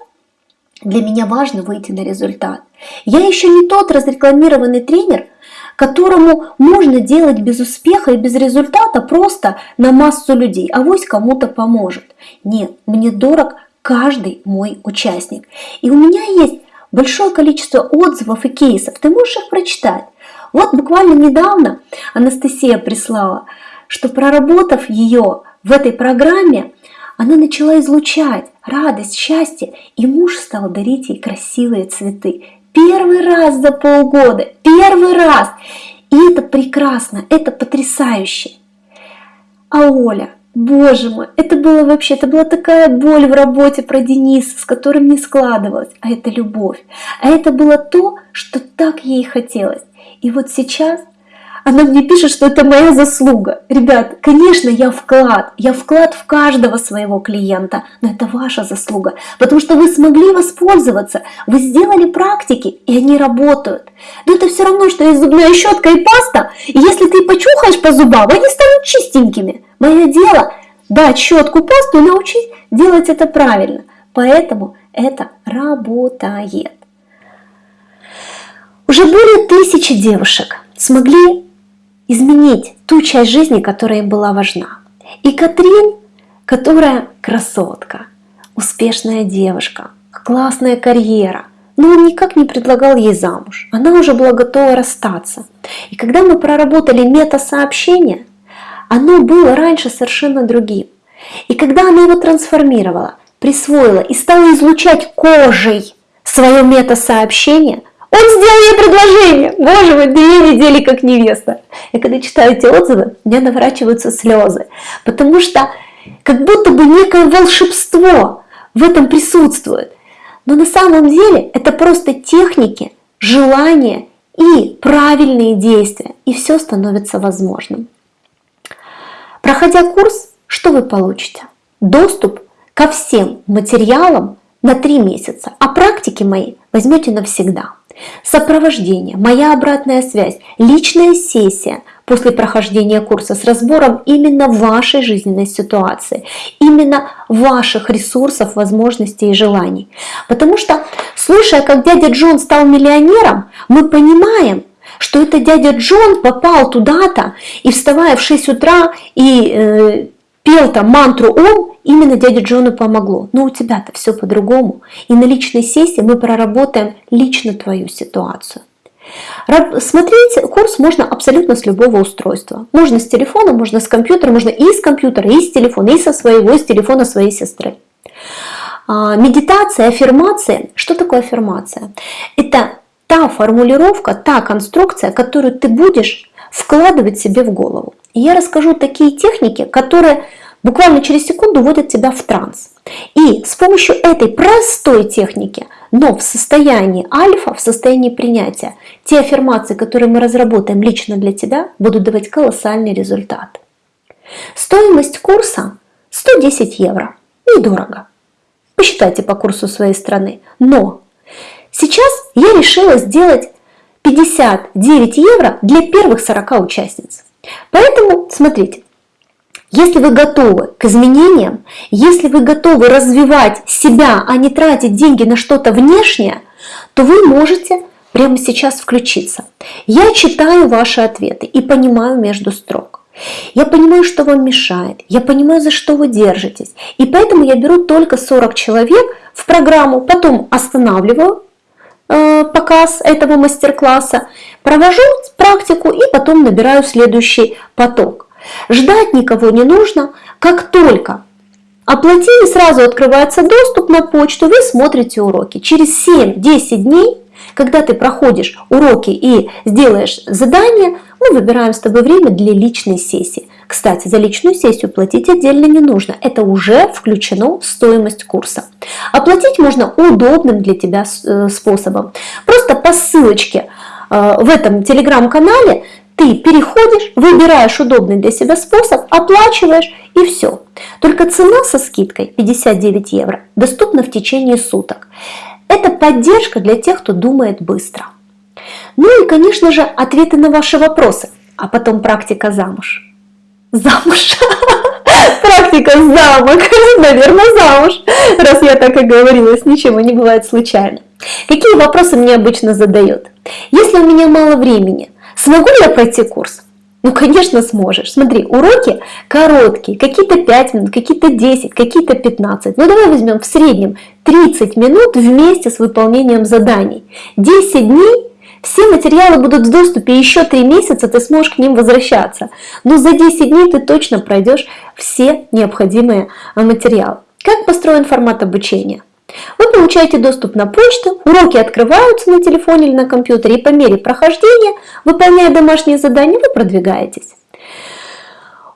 для меня важно выйти на результат. Я еще не тот разрекламированный тренер, которому можно делать без успеха и без результата просто на массу людей, а вось кому-то поможет. Нет, мне дорог каждый мой участник. И у меня есть большое количество отзывов и кейсов, ты можешь их прочитать. Вот буквально недавно Анастасия прислала, что проработав ее в этой программе, она начала излучать радость, счастье, и муж стал дарить ей красивые цветы. Первый раз за полгода, первый раз! И это прекрасно, это потрясающе. А Оля, боже мой, это было вообще, это была такая боль в работе про Дениса, с которым не складывалось, а это любовь. А это было то, что так ей хотелось. И вот сейчас она мне пишет, что это моя заслуга. Ребят, конечно, я вклад. Я вклад в каждого своего клиента, но это ваша заслуга, потому что вы смогли воспользоваться, вы сделали практики, и они работают. Но это все равно, что есть зубная щетка и паста, и если ты почухаешь по зубам, они станут чистенькими. Мое дело дать щетку, пасту и научить делать это правильно. Поэтому это работает. Уже более тысячи девушек смогли изменить ту часть жизни, которая была важна. И Катрин, которая красотка, успешная девушка, классная карьера, но он никак не предлагал ей замуж. Она уже была готова расстаться. И когда мы проработали мета-сообщение, оно было раньше совершенно другим. И когда она его трансформировала, присвоила и стала излучать кожей свое мета-сообщение, он сделал ей предложение. Боже мой, две недели как невеста. И когда читаю эти отзывы, меня наворачиваются слезы. Потому что как будто бы некое волшебство в этом присутствует. Но на самом деле это просто техники, желания и правильные действия. И все становится возможным. Проходя курс, что вы получите? Доступ ко всем материалам на три месяца, а практики мои возьмете навсегда. Сопровождение, моя обратная связь, личная сессия после прохождения курса с разбором именно вашей жизненной ситуации, именно ваших ресурсов, возможностей и желаний. Потому что, слушая, как дядя Джон стал миллионером, мы понимаем, что это дядя Джон попал туда-то и вставая в 6 утра и э, пел там мантру «Ом», именно дяде Джону помогло. Но у тебя-то все по-другому. И на личной сессии мы проработаем лично твою ситуацию. Смотреть курс можно абсолютно с любого устройства. Можно с телефона, можно с компьютера, можно и с компьютера, и с телефона, и со своего, и с телефона своей сестры. А, медитация, аффирмация. Что такое аффирмация? Это та формулировка, та конструкция, которую ты будешь вкладывать себе в голову. И я расскажу такие техники, которые буквально через секунду вводят тебя в транс. И с помощью этой простой техники, но в состоянии альфа, в состоянии принятия, те аффирмации, которые мы разработаем лично для тебя, будут давать колоссальный результат. Стоимость курса 110 евро. Недорого. Посчитайте по курсу своей страны. Но сейчас я решила сделать 59 евро для первых 40 участниц. Поэтому, смотрите, если вы готовы к изменениям, если вы готовы развивать себя, а не тратить деньги на что-то внешнее, то вы можете прямо сейчас включиться. Я читаю ваши ответы и понимаю между строк. Я понимаю, что вам мешает, я понимаю, за что вы держитесь. И поэтому я беру только 40 человек в программу, потом останавливаю показ этого мастер-класса, провожу практику и потом набираю следующий поток. Ждать никого не нужно. Как только оплатили, сразу открывается доступ на почту, вы смотрите уроки. Через 7-10 дней, когда ты проходишь уроки и сделаешь задание, мы выбираем с тобой время для личной сессии. Кстати, за личную сессию платить отдельно не нужно. Это уже включено в стоимость курса. Оплатить можно удобным для тебя э, способом. Просто по ссылочке э, в этом телеграм-канале ты переходишь, выбираешь удобный для себя способ, оплачиваешь и все. Только цена со скидкой 59 евро доступна в течение суток. Это поддержка для тех, кто думает быстро. Ну и, конечно же, ответы на ваши вопросы, а потом практика замуж. Замуж. Практика замок. Наверное, замуж. Раз я так и говорила, ничего не бывает случайно. Какие вопросы мне обычно задают? Если у меня мало времени, Смогу ли я пройти курс? Ну, конечно, сможешь. Смотри, уроки короткие, какие-то 5 минут, какие-то 10, какие-то 15. Ну, давай возьмем в среднем 30 минут вместе с выполнением заданий. 10 дней, все материалы будут в доступе, еще 3 месяца ты сможешь к ним возвращаться. Но за 10 дней ты точно пройдешь все необходимые материалы. Как построен формат обучения? Вы получаете доступ на почту, уроки открываются на телефоне или на компьютере, и по мере прохождения, выполняя домашние задания, вы продвигаетесь.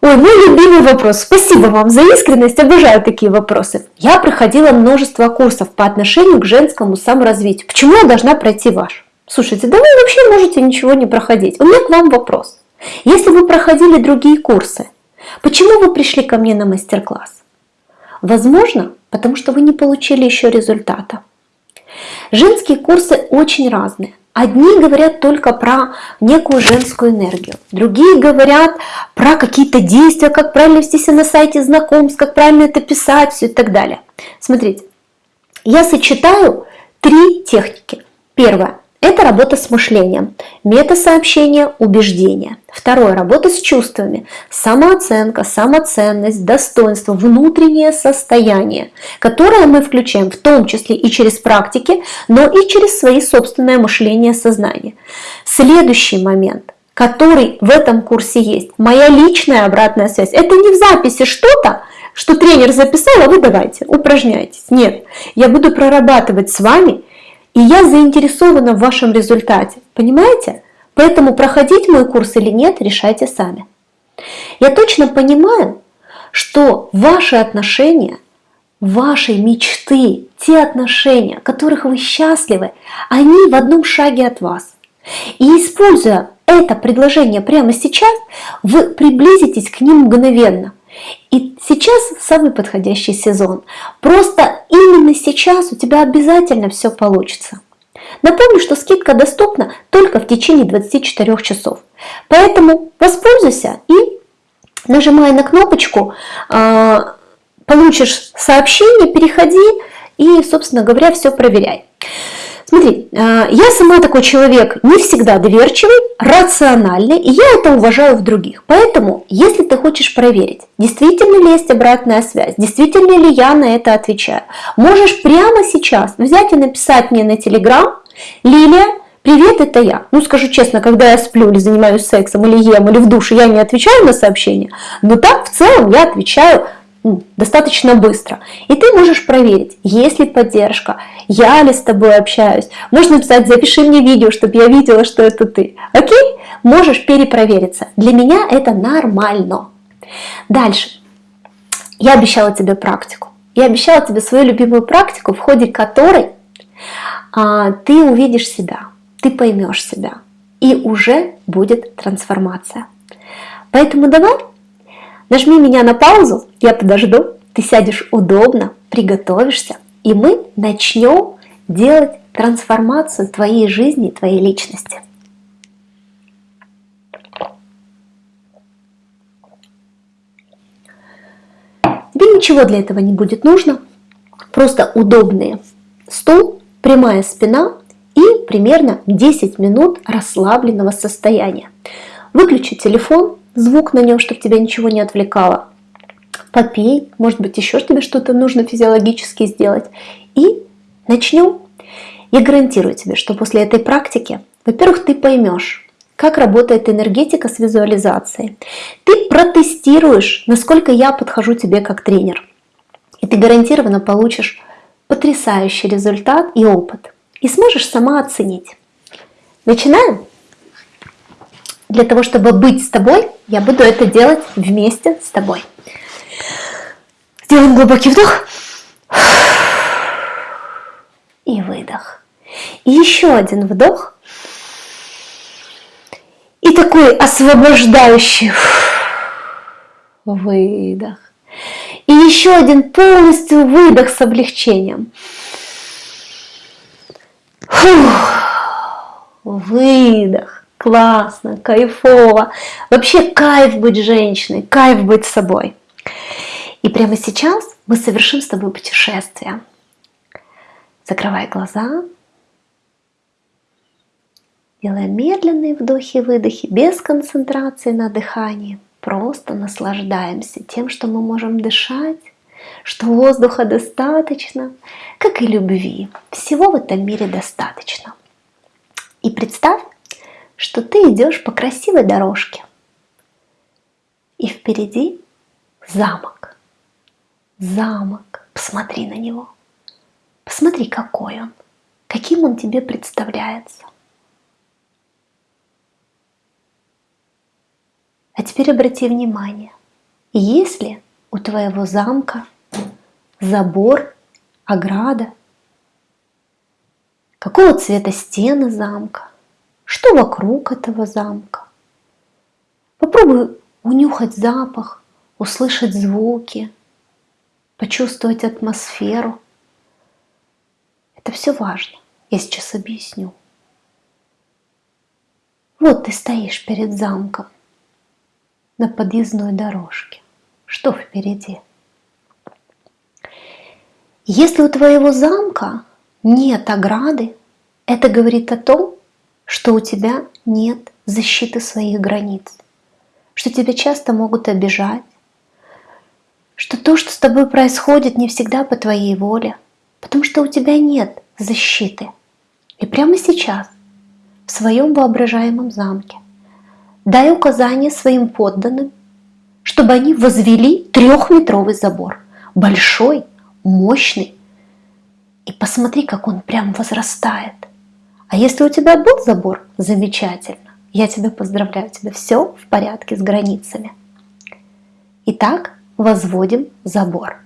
Ой, мой любимый вопрос. Спасибо вам за искренность, обожаю такие вопросы. Я проходила множество курсов по отношению к женскому саморазвитию. Почему я должна пройти ваш? Слушайте, да вы вообще можете ничего не проходить. У меня к вам вопрос. Если вы проходили другие курсы, почему вы пришли ко мне на мастер-класс? Возможно, потому что вы не получили еще результата. Женские курсы очень разные. Одни говорят только про некую женскую энергию, другие говорят про какие-то действия, как правильно вести себя на сайте знакомств, как правильно это писать, все и так далее. Смотрите, я сочетаю три техники. Первое это работа с мышлением, метасообщение, убеждение. Второе – работа с чувствами, самооценка, самоценность, достоинство, внутреннее состояние, которое мы включаем в том числе и через практики, но и через свои собственное мышление, сознание. Следующий момент который в этом курсе есть. Моя личная обратная связь. Это не в записи что-то, что тренер записал, а вы давайте, упражняйтесь. Нет, я буду прорабатывать с вами, и я заинтересована в вашем результате. Понимаете? Поэтому проходить мой курс или нет, решайте сами. Я точно понимаю, что ваши отношения, ваши мечты, те отношения, которых вы счастливы, они в одном шаге от вас. И используя это предложение прямо сейчас, вы приблизитесь к ним мгновенно. И сейчас самый подходящий сезон. Просто именно сейчас у тебя обязательно все получится. Напомню, что скидка доступна только в течение 24 часов. Поэтому воспользуйся и нажимая на кнопочку, а, получишь сообщение, переходи и, собственно говоря, все проверяй. Смотри, а, я сама такой человек не всегда доверчивый, рациональный, и я это уважаю в других. Поэтому, если ты хочешь проверить, действительно ли есть обратная связь, действительно ли я на это отвечаю, можешь прямо сейчас взять и написать мне на Телеграм, Лилия, привет, это я. Ну, скажу честно, когда я сплю или занимаюсь сексом, или ем, или в душе, я не отвечаю на сообщения, но так в целом я отвечаю достаточно быстро. И ты можешь проверить, есть ли поддержка, я ли с тобой общаюсь. Можно написать, запиши мне видео, чтобы я видела, что это ты. Окей? Можешь перепровериться. Для меня это нормально. Дальше. Я обещала тебе практику. Я обещала тебе свою любимую практику, в ходе которой а, ты увидишь себя, ты поймешь себя, и уже будет трансформация. Поэтому давай Нажми меня на паузу, я подожду, ты сядешь удобно, приготовишься, и мы начнем делать трансформацию твоей жизни, твоей личности. Тебе ничего для этого не будет нужно, просто удобный стул, прямая спина и примерно 10 минут расслабленного состояния. Выключи телефон, звук на нем, чтобы тебя ничего не отвлекало. Попей, может быть, еще тебе что-то нужно физиологически сделать. И начнем. Я гарантирую тебе, что после этой практики, во-первых, ты поймешь, как работает энергетика с визуализацией. Ты протестируешь, насколько я подхожу тебе как тренер. И ты гарантированно получишь потрясающий результат и опыт. И сможешь сама оценить. Начинаем? Для того, чтобы быть с тобой, я буду это делать вместе с тобой. Сделаем глубокий вдох и выдох. И еще один вдох. И такой освобождающий выдох. И еще один полностью выдох с облегчением. Выдох. Классно, кайфово. Вообще кайф быть женщиной, кайф быть собой. И прямо сейчас мы совершим с тобой путешествие. Закрывай глаза. Делая медленные вдохи и выдохи, без концентрации на дыхании. Просто наслаждаемся тем, что мы можем дышать, что воздуха достаточно, как и любви. Всего в этом мире достаточно. И представь, что ты идешь по красивой дорожке. И впереди замок. Замок. Посмотри на него. Посмотри, какой он. Каким он тебе представляется. А теперь обрати внимание, есть ли у твоего замка забор, ограда, какого цвета стены замка, что вокруг этого замка. Попробуй унюхать запах, услышать звуки, почувствовать атмосферу. Это все важно. Я сейчас объясню. Вот ты стоишь перед замком на подъездной дорожке. Что впереди? Если у твоего замка нет ограды, это говорит о том, что у тебя нет защиты своих границ, что тебя часто могут обижать, что то, что с тобой происходит, не всегда по твоей воле, потому что у тебя нет защиты. И прямо сейчас, в своем воображаемом замке, дай указание своим подданным, чтобы они возвели трехметровый забор, большой, мощный. И посмотри, как он прям возрастает. А если у тебя был забор, замечательно. Я тебя поздравляю, у тебя все в порядке с границами. Итак, возводим забор.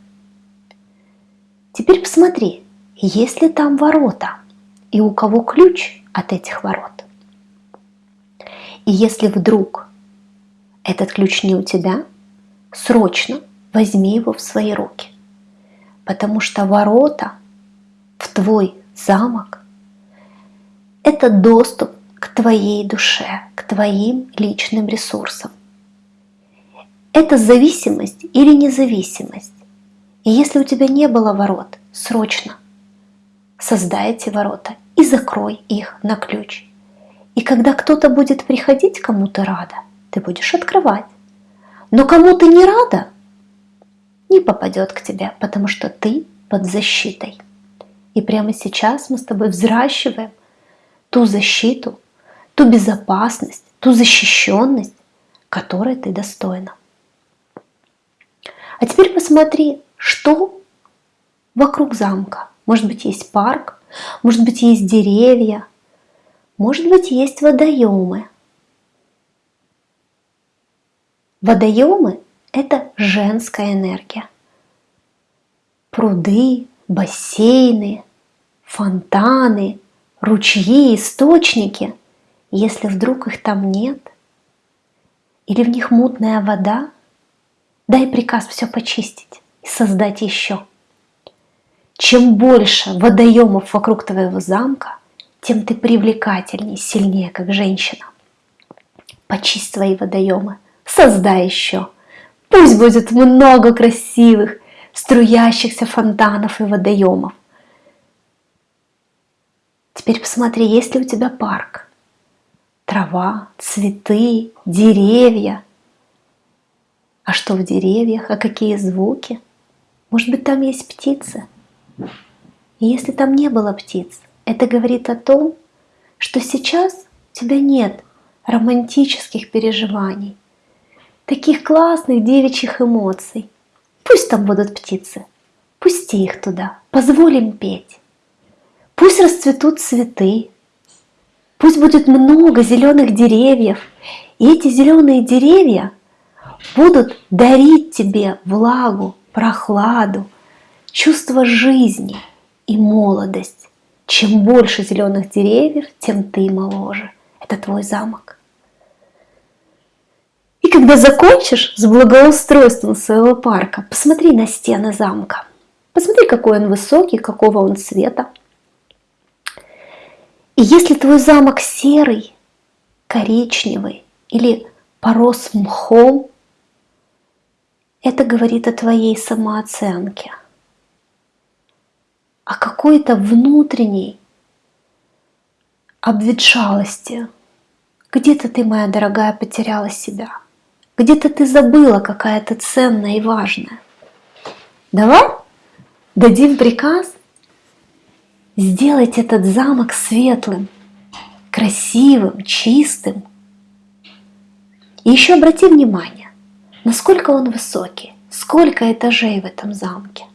Теперь посмотри, есть ли там ворота и у кого ключ от этих ворот. И если вдруг этот ключ не у тебя, срочно возьми его в свои руки. Потому что ворота в твой замок – это доступ к твоей душе, к твоим личным ресурсам. Это зависимость или независимость. И если у тебя не было ворот, срочно создай эти ворота и закрой их на ключ. И когда кто-то будет приходить, кому ты рада, ты будешь открывать. Но кому ты не рада, не попадет к тебе, потому что ты под защитой. И прямо сейчас мы с тобой взращиваем ту защиту, ту безопасность, ту защищенность, которой ты достойна. А теперь посмотри, что вокруг замка. Может быть, есть парк, может быть, есть деревья, может быть, есть водоемы. Водоемы – это женская энергия. Пруды, бассейны, фонтаны, ручьи, источники, если вдруг их там нет, или в них мутная вода, дай приказ все почистить и создать еще. Чем больше водоемов вокруг твоего замка, тем ты привлекательнее, сильнее, как женщина. Почисть свои водоемы, создай еще. Пусть будет много красивых, струящихся фонтанов и водоемов. Теперь посмотри, есть ли у тебя парк. Трава, цветы, деревья. А что в деревьях, а какие звуки? Может быть, там есть птицы? И если там не было птиц, это говорит о том, что сейчас у тебя нет романтических переживаний, таких классных девичьих эмоций. Пусть там будут птицы, пусти их туда, позволим петь. Пусть расцветут цветы, пусть будет много зеленых деревьев, и эти зеленые деревья будут дарить тебе влагу, прохладу, чувство жизни и молодость. Чем больше зеленых деревьев, тем ты моложе. Это твой замок. И когда закончишь с благоустройством своего парка, посмотри на стены замка. Посмотри, какой он высокий, какого он цвета. И если твой замок серый, коричневый или порос мхом, это говорит о твоей самооценке – а какой-то внутренней обветшалости. Где-то ты, моя дорогая, потеряла себя. Где-то ты забыла какая-то ценная и важная. Давай дадим приказ сделать этот замок светлым, красивым, чистым. И еще обрати внимание, насколько он высокий, сколько этажей в этом замке.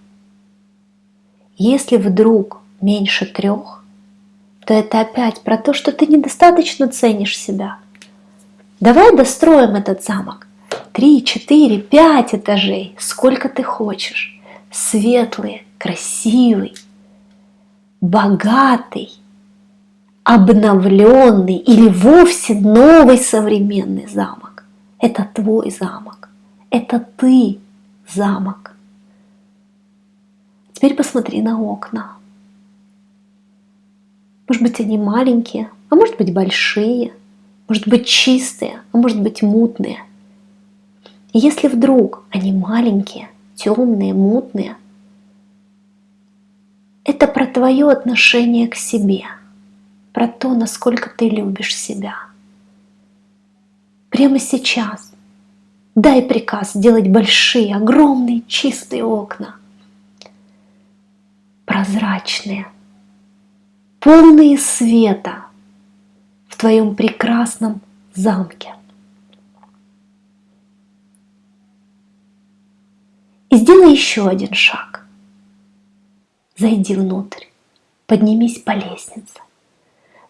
Если вдруг меньше трех, то это опять про то, что ты недостаточно ценишь себя. Давай достроим этот замок. Три, четыре, пять этажей, сколько ты хочешь. Светлый, красивый, богатый, обновленный или вовсе новый современный замок. Это твой замок. Это ты замок. Теперь посмотри на окна. Может быть, они маленькие, а может быть, большие, может быть, чистые, а может быть, мутные. И если вдруг они маленькие, темные, мутные, это про твое отношение к себе, про то, насколько ты любишь себя. Прямо сейчас дай приказ делать большие, огромные, чистые окна, прозрачные, полные света в твоем прекрасном замке. И сделай еще один шаг. Зайди внутрь, поднимись по лестнице,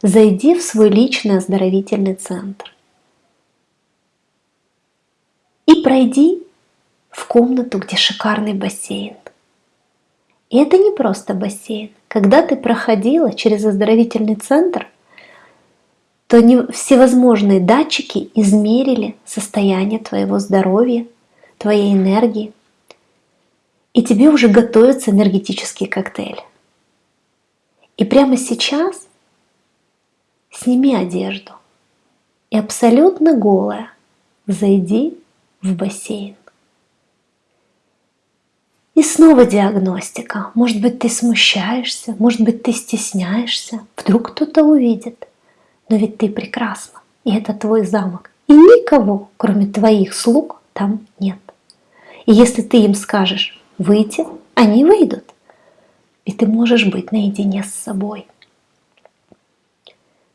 зайди в свой личный оздоровительный центр и пройди в комнату, где шикарный бассейн. И это не просто бассейн. Когда ты проходила через оздоровительный центр, то всевозможные датчики измерили состояние твоего здоровья, твоей энергии, и тебе уже готовится энергетический коктейль. И прямо сейчас сними одежду и абсолютно голая зайди в бассейн. И снова диагностика. Может быть, ты смущаешься, может быть, ты стесняешься. Вдруг кто-то увидит. Но ведь ты прекрасна, и это твой замок. И никого, кроме твоих слуг, там нет. И если ты им скажешь выйти, они выйдут. И ты можешь быть наедине с собой.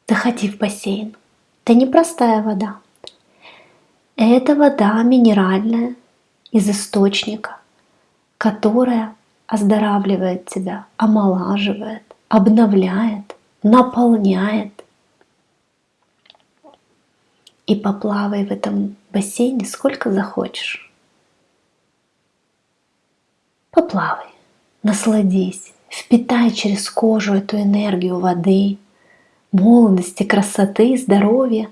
Заходи в бассейн. Это не простая вода. Это вода минеральная из источника, которая оздоравливает тебя, омолаживает, обновляет, наполняет. И поплавай в этом бассейне сколько захочешь. Поплавай, насладись, впитай через кожу эту энергию воды, молодости, красоты, здоровья.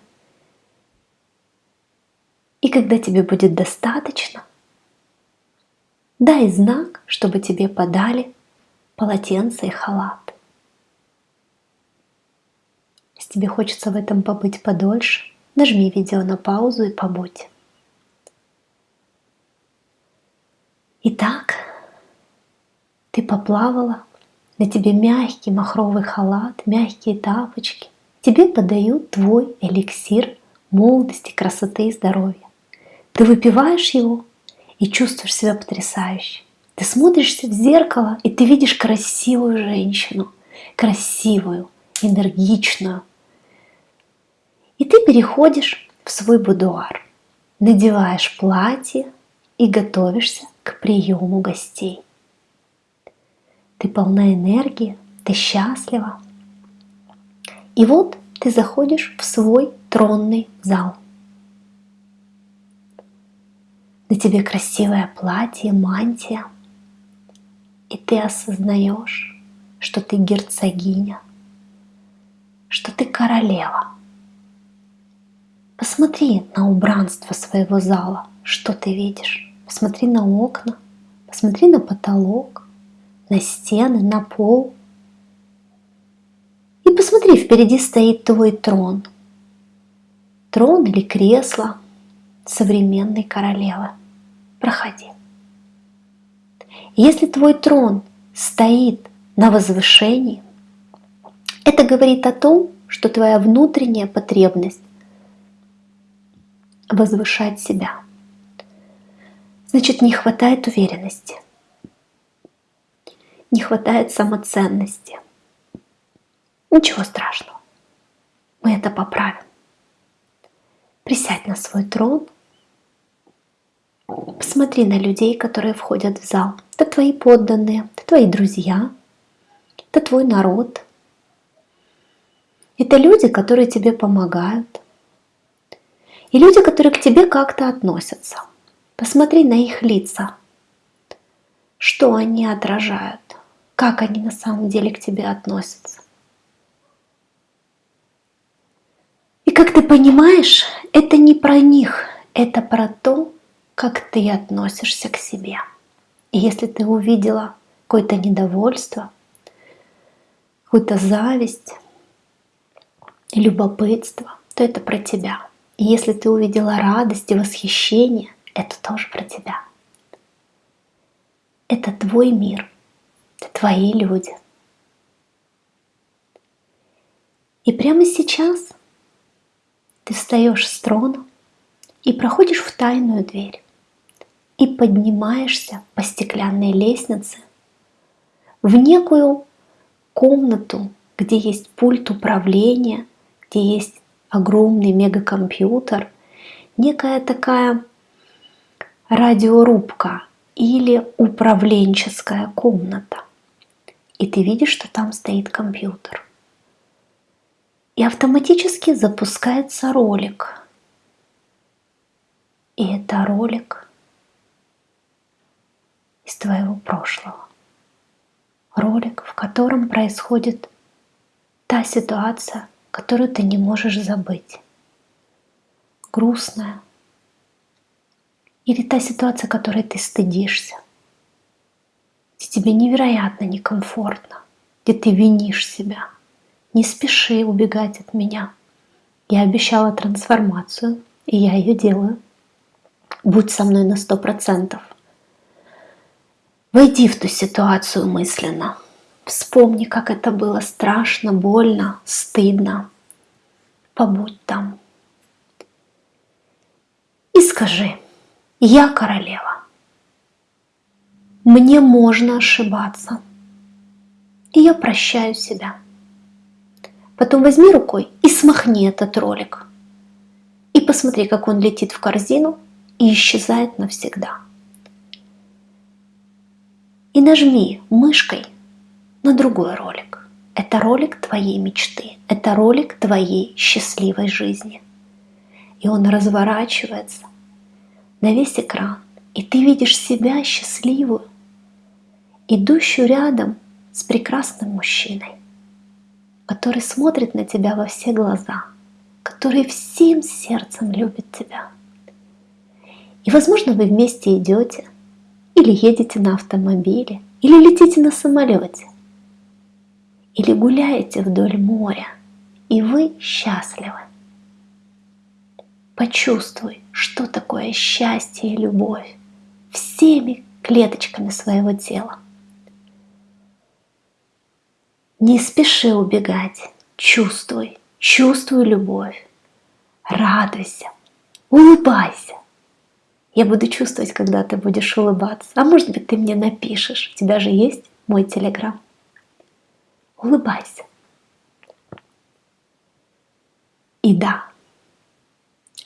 И когда тебе будет достаточно, дай знак, чтобы тебе подали полотенце и халат. Если тебе хочется в этом побыть подольше, нажми видео на паузу и побудь. Итак, ты поплавала, на тебе мягкий махровый халат, мягкие тапочки. Тебе подают твой эликсир молодости, красоты и здоровья. Ты выпиваешь его и чувствуешь себя потрясающе. Ты смотришься в зеркало, и ты видишь красивую женщину, красивую, энергичную. И ты переходишь в свой будуар, надеваешь платье и готовишься к приему гостей. Ты полна энергии, ты счастлива. И вот ты заходишь в свой тронный зал. На тебе красивое платье, мантия. И ты осознаешь, что ты герцогиня, что ты королева. Посмотри на убранство своего зала, что ты видишь. Посмотри на окна, посмотри на потолок, на стены, на пол. И посмотри, впереди стоит твой трон. Трон или кресло современной королевы. Проходи. Если твой трон стоит на возвышении, это говорит о том, что твоя внутренняя потребность возвышать себя. Значит, не хватает уверенности не хватает самоценности. Ничего страшного, мы это поправим. Присядь на свой трон, посмотри на людей, которые входят в зал. Это твои подданные, это твои друзья, это твой народ. Это люди, которые тебе помогают. И люди, которые к тебе как-то относятся. Посмотри на их лица, что они отражают как они на самом деле к тебе относятся. И как ты понимаешь, это не про них, это про то, как ты относишься к себе. И если ты увидела какое-то недовольство, какую-то зависть, любопытство, то это про тебя. И если ты увидела радость и восхищение, это тоже про тебя. Это твой мир – твои люди. И прямо сейчас ты встаешь с трона и проходишь в тайную дверь и поднимаешься по стеклянной лестнице в некую комнату, где есть пульт управления, где есть огромный мегакомпьютер, некая такая радиорубка, или управленческая комната. И ты видишь, что там стоит компьютер. И автоматически запускается ролик. И это ролик из твоего прошлого. Ролик, в котором происходит та ситуация, которую ты не можешь забыть. Грустная. Или та ситуация, которой ты стыдишься. Где тебе невероятно некомфортно. Где ты винишь себя. Не спеши убегать от меня. Я обещала трансформацию, и я ее делаю. Будь со мной на сто процентов. Войди в ту ситуацию мысленно. Вспомни, как это было страшно, больно, стыдно. Побудь там. И скажи, я королева. Мне можно ошибаться. И я прощаю себя. Потом возьми рукой и смахни этот ролик. И посмотри, как он летит в корзину и исчезает навсегда. И нажми мышкой на другой ролик. Это ролик твоей мечты, это ролик твоей счастливой жизни. И он разворачивается на весь экран, и ты видишь себя счастливую, идущую рядом с прекрасным мужчиной, который смотрит на тебя во все глаза, который всем сердцем любит тебя. И, возможно, вы вместе идете, или едете на автомобиле, или летите на самолете, или гуляете вдоль моря, и вы счастливы. Почувствуй, что такое счастье и любовь всеми клеточками своего тела. Не спеши убегать, чувствуй, чувствуй любовь, радуйся, улыбайся. Я буду чувствовать, когда ты будешь улыбаться. А может быть, ты мне напишешь. У тебя же есть мой телеграм. Улыбайся. И да,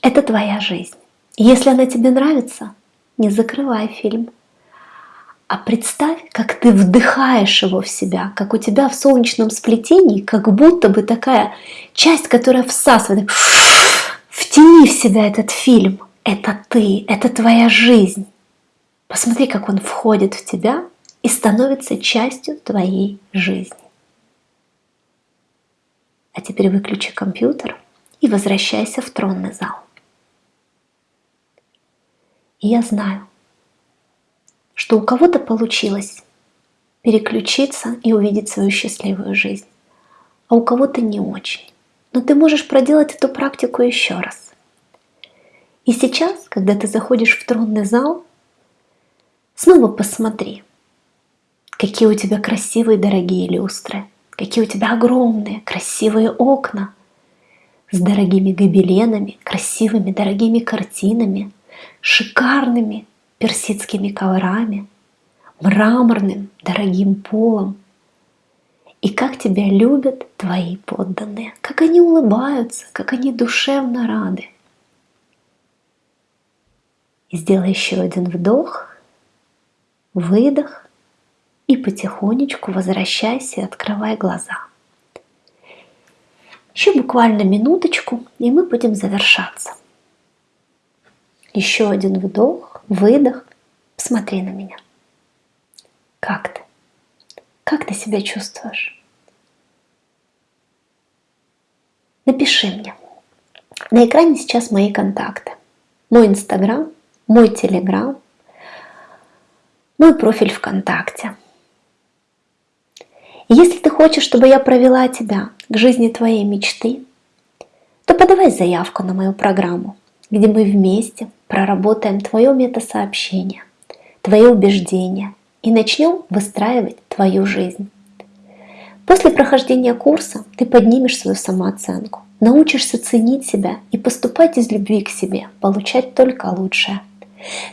это твоя жизнь. Если она тебе нравится, не закрывай фильм. А представь, как ты вдыхаешь его в себя, как у тебя в солнечном сплетении, как будто бы такая часть, которая всасывает. Втяни в себя этот фильм – это ты, это твоя жизнь. Посмотри, как он входит в тебя и становится частью твоей жизни. А теперь выключи компьютер и возвращайся в тронный зал. И я знаю, что у кого-то получилось переключиться и увидеть свою счастливую жизнь, а у кого-то не очень. Но ты можешь проделать эту практику еще раз. И сейчас, когда ты заходишь в тронный зал, снова посмотри, какие у тебя красивые дорогие люстры, какие у тебя огромные красивые окна с дорогими гобеленами, красивыми дорогими картинами, шикарными персидскими коврами, мраморным дорогим полом. И как тебя любят твои подданные, как они улыбаются, как они душевно рады. И сделай еще один вдох, выдох и потихонечку возвращайся и открывай глаза. Еще буквально минуточку, и мы будем завершаться. Еще один вдох, выдох. Посмотри на меня. Как ты? Как ты себя чувствуешь? Напиши мне. На экране сейчас мои контакты. Мой инстаграм мой телеграм, мой профиль ВКонтакте. Если ты хочешь, чтобы я провела тебя к жизни твоей мечты, то подавай заявку на мою программу, где мы вместе проработаем твое метасообщение, твои убеждения и начнем выстраивать твою жизнь. После прохождения курса ты поднимешь свою самооценку, научишься ценить себя и поступать из любви к себе, получать только лучшее.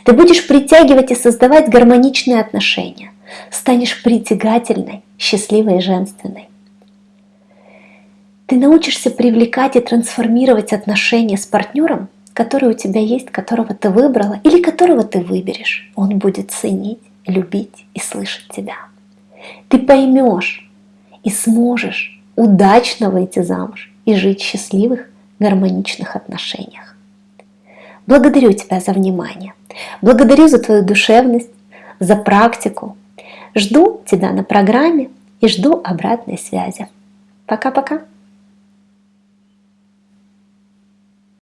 Ты будешь притягивать и создавать гармоничные отношения. Станешь притягательной, счастливой и женственной. Ты научишься привлекать и трансформировать отношения с партнером, который у тебя есть, которого ты выбрала или которого ты выберешь, он будет ценить, любить и слышать тебя. Ты поймешь и сможешь удачно выйти замуж и жить в счастливых, гармоничных отношениях. Благодарю тебя за внимание. Благодарю за твою душевность, за практику. Жду тебя на программе и жду обратной связи. Пока-пока.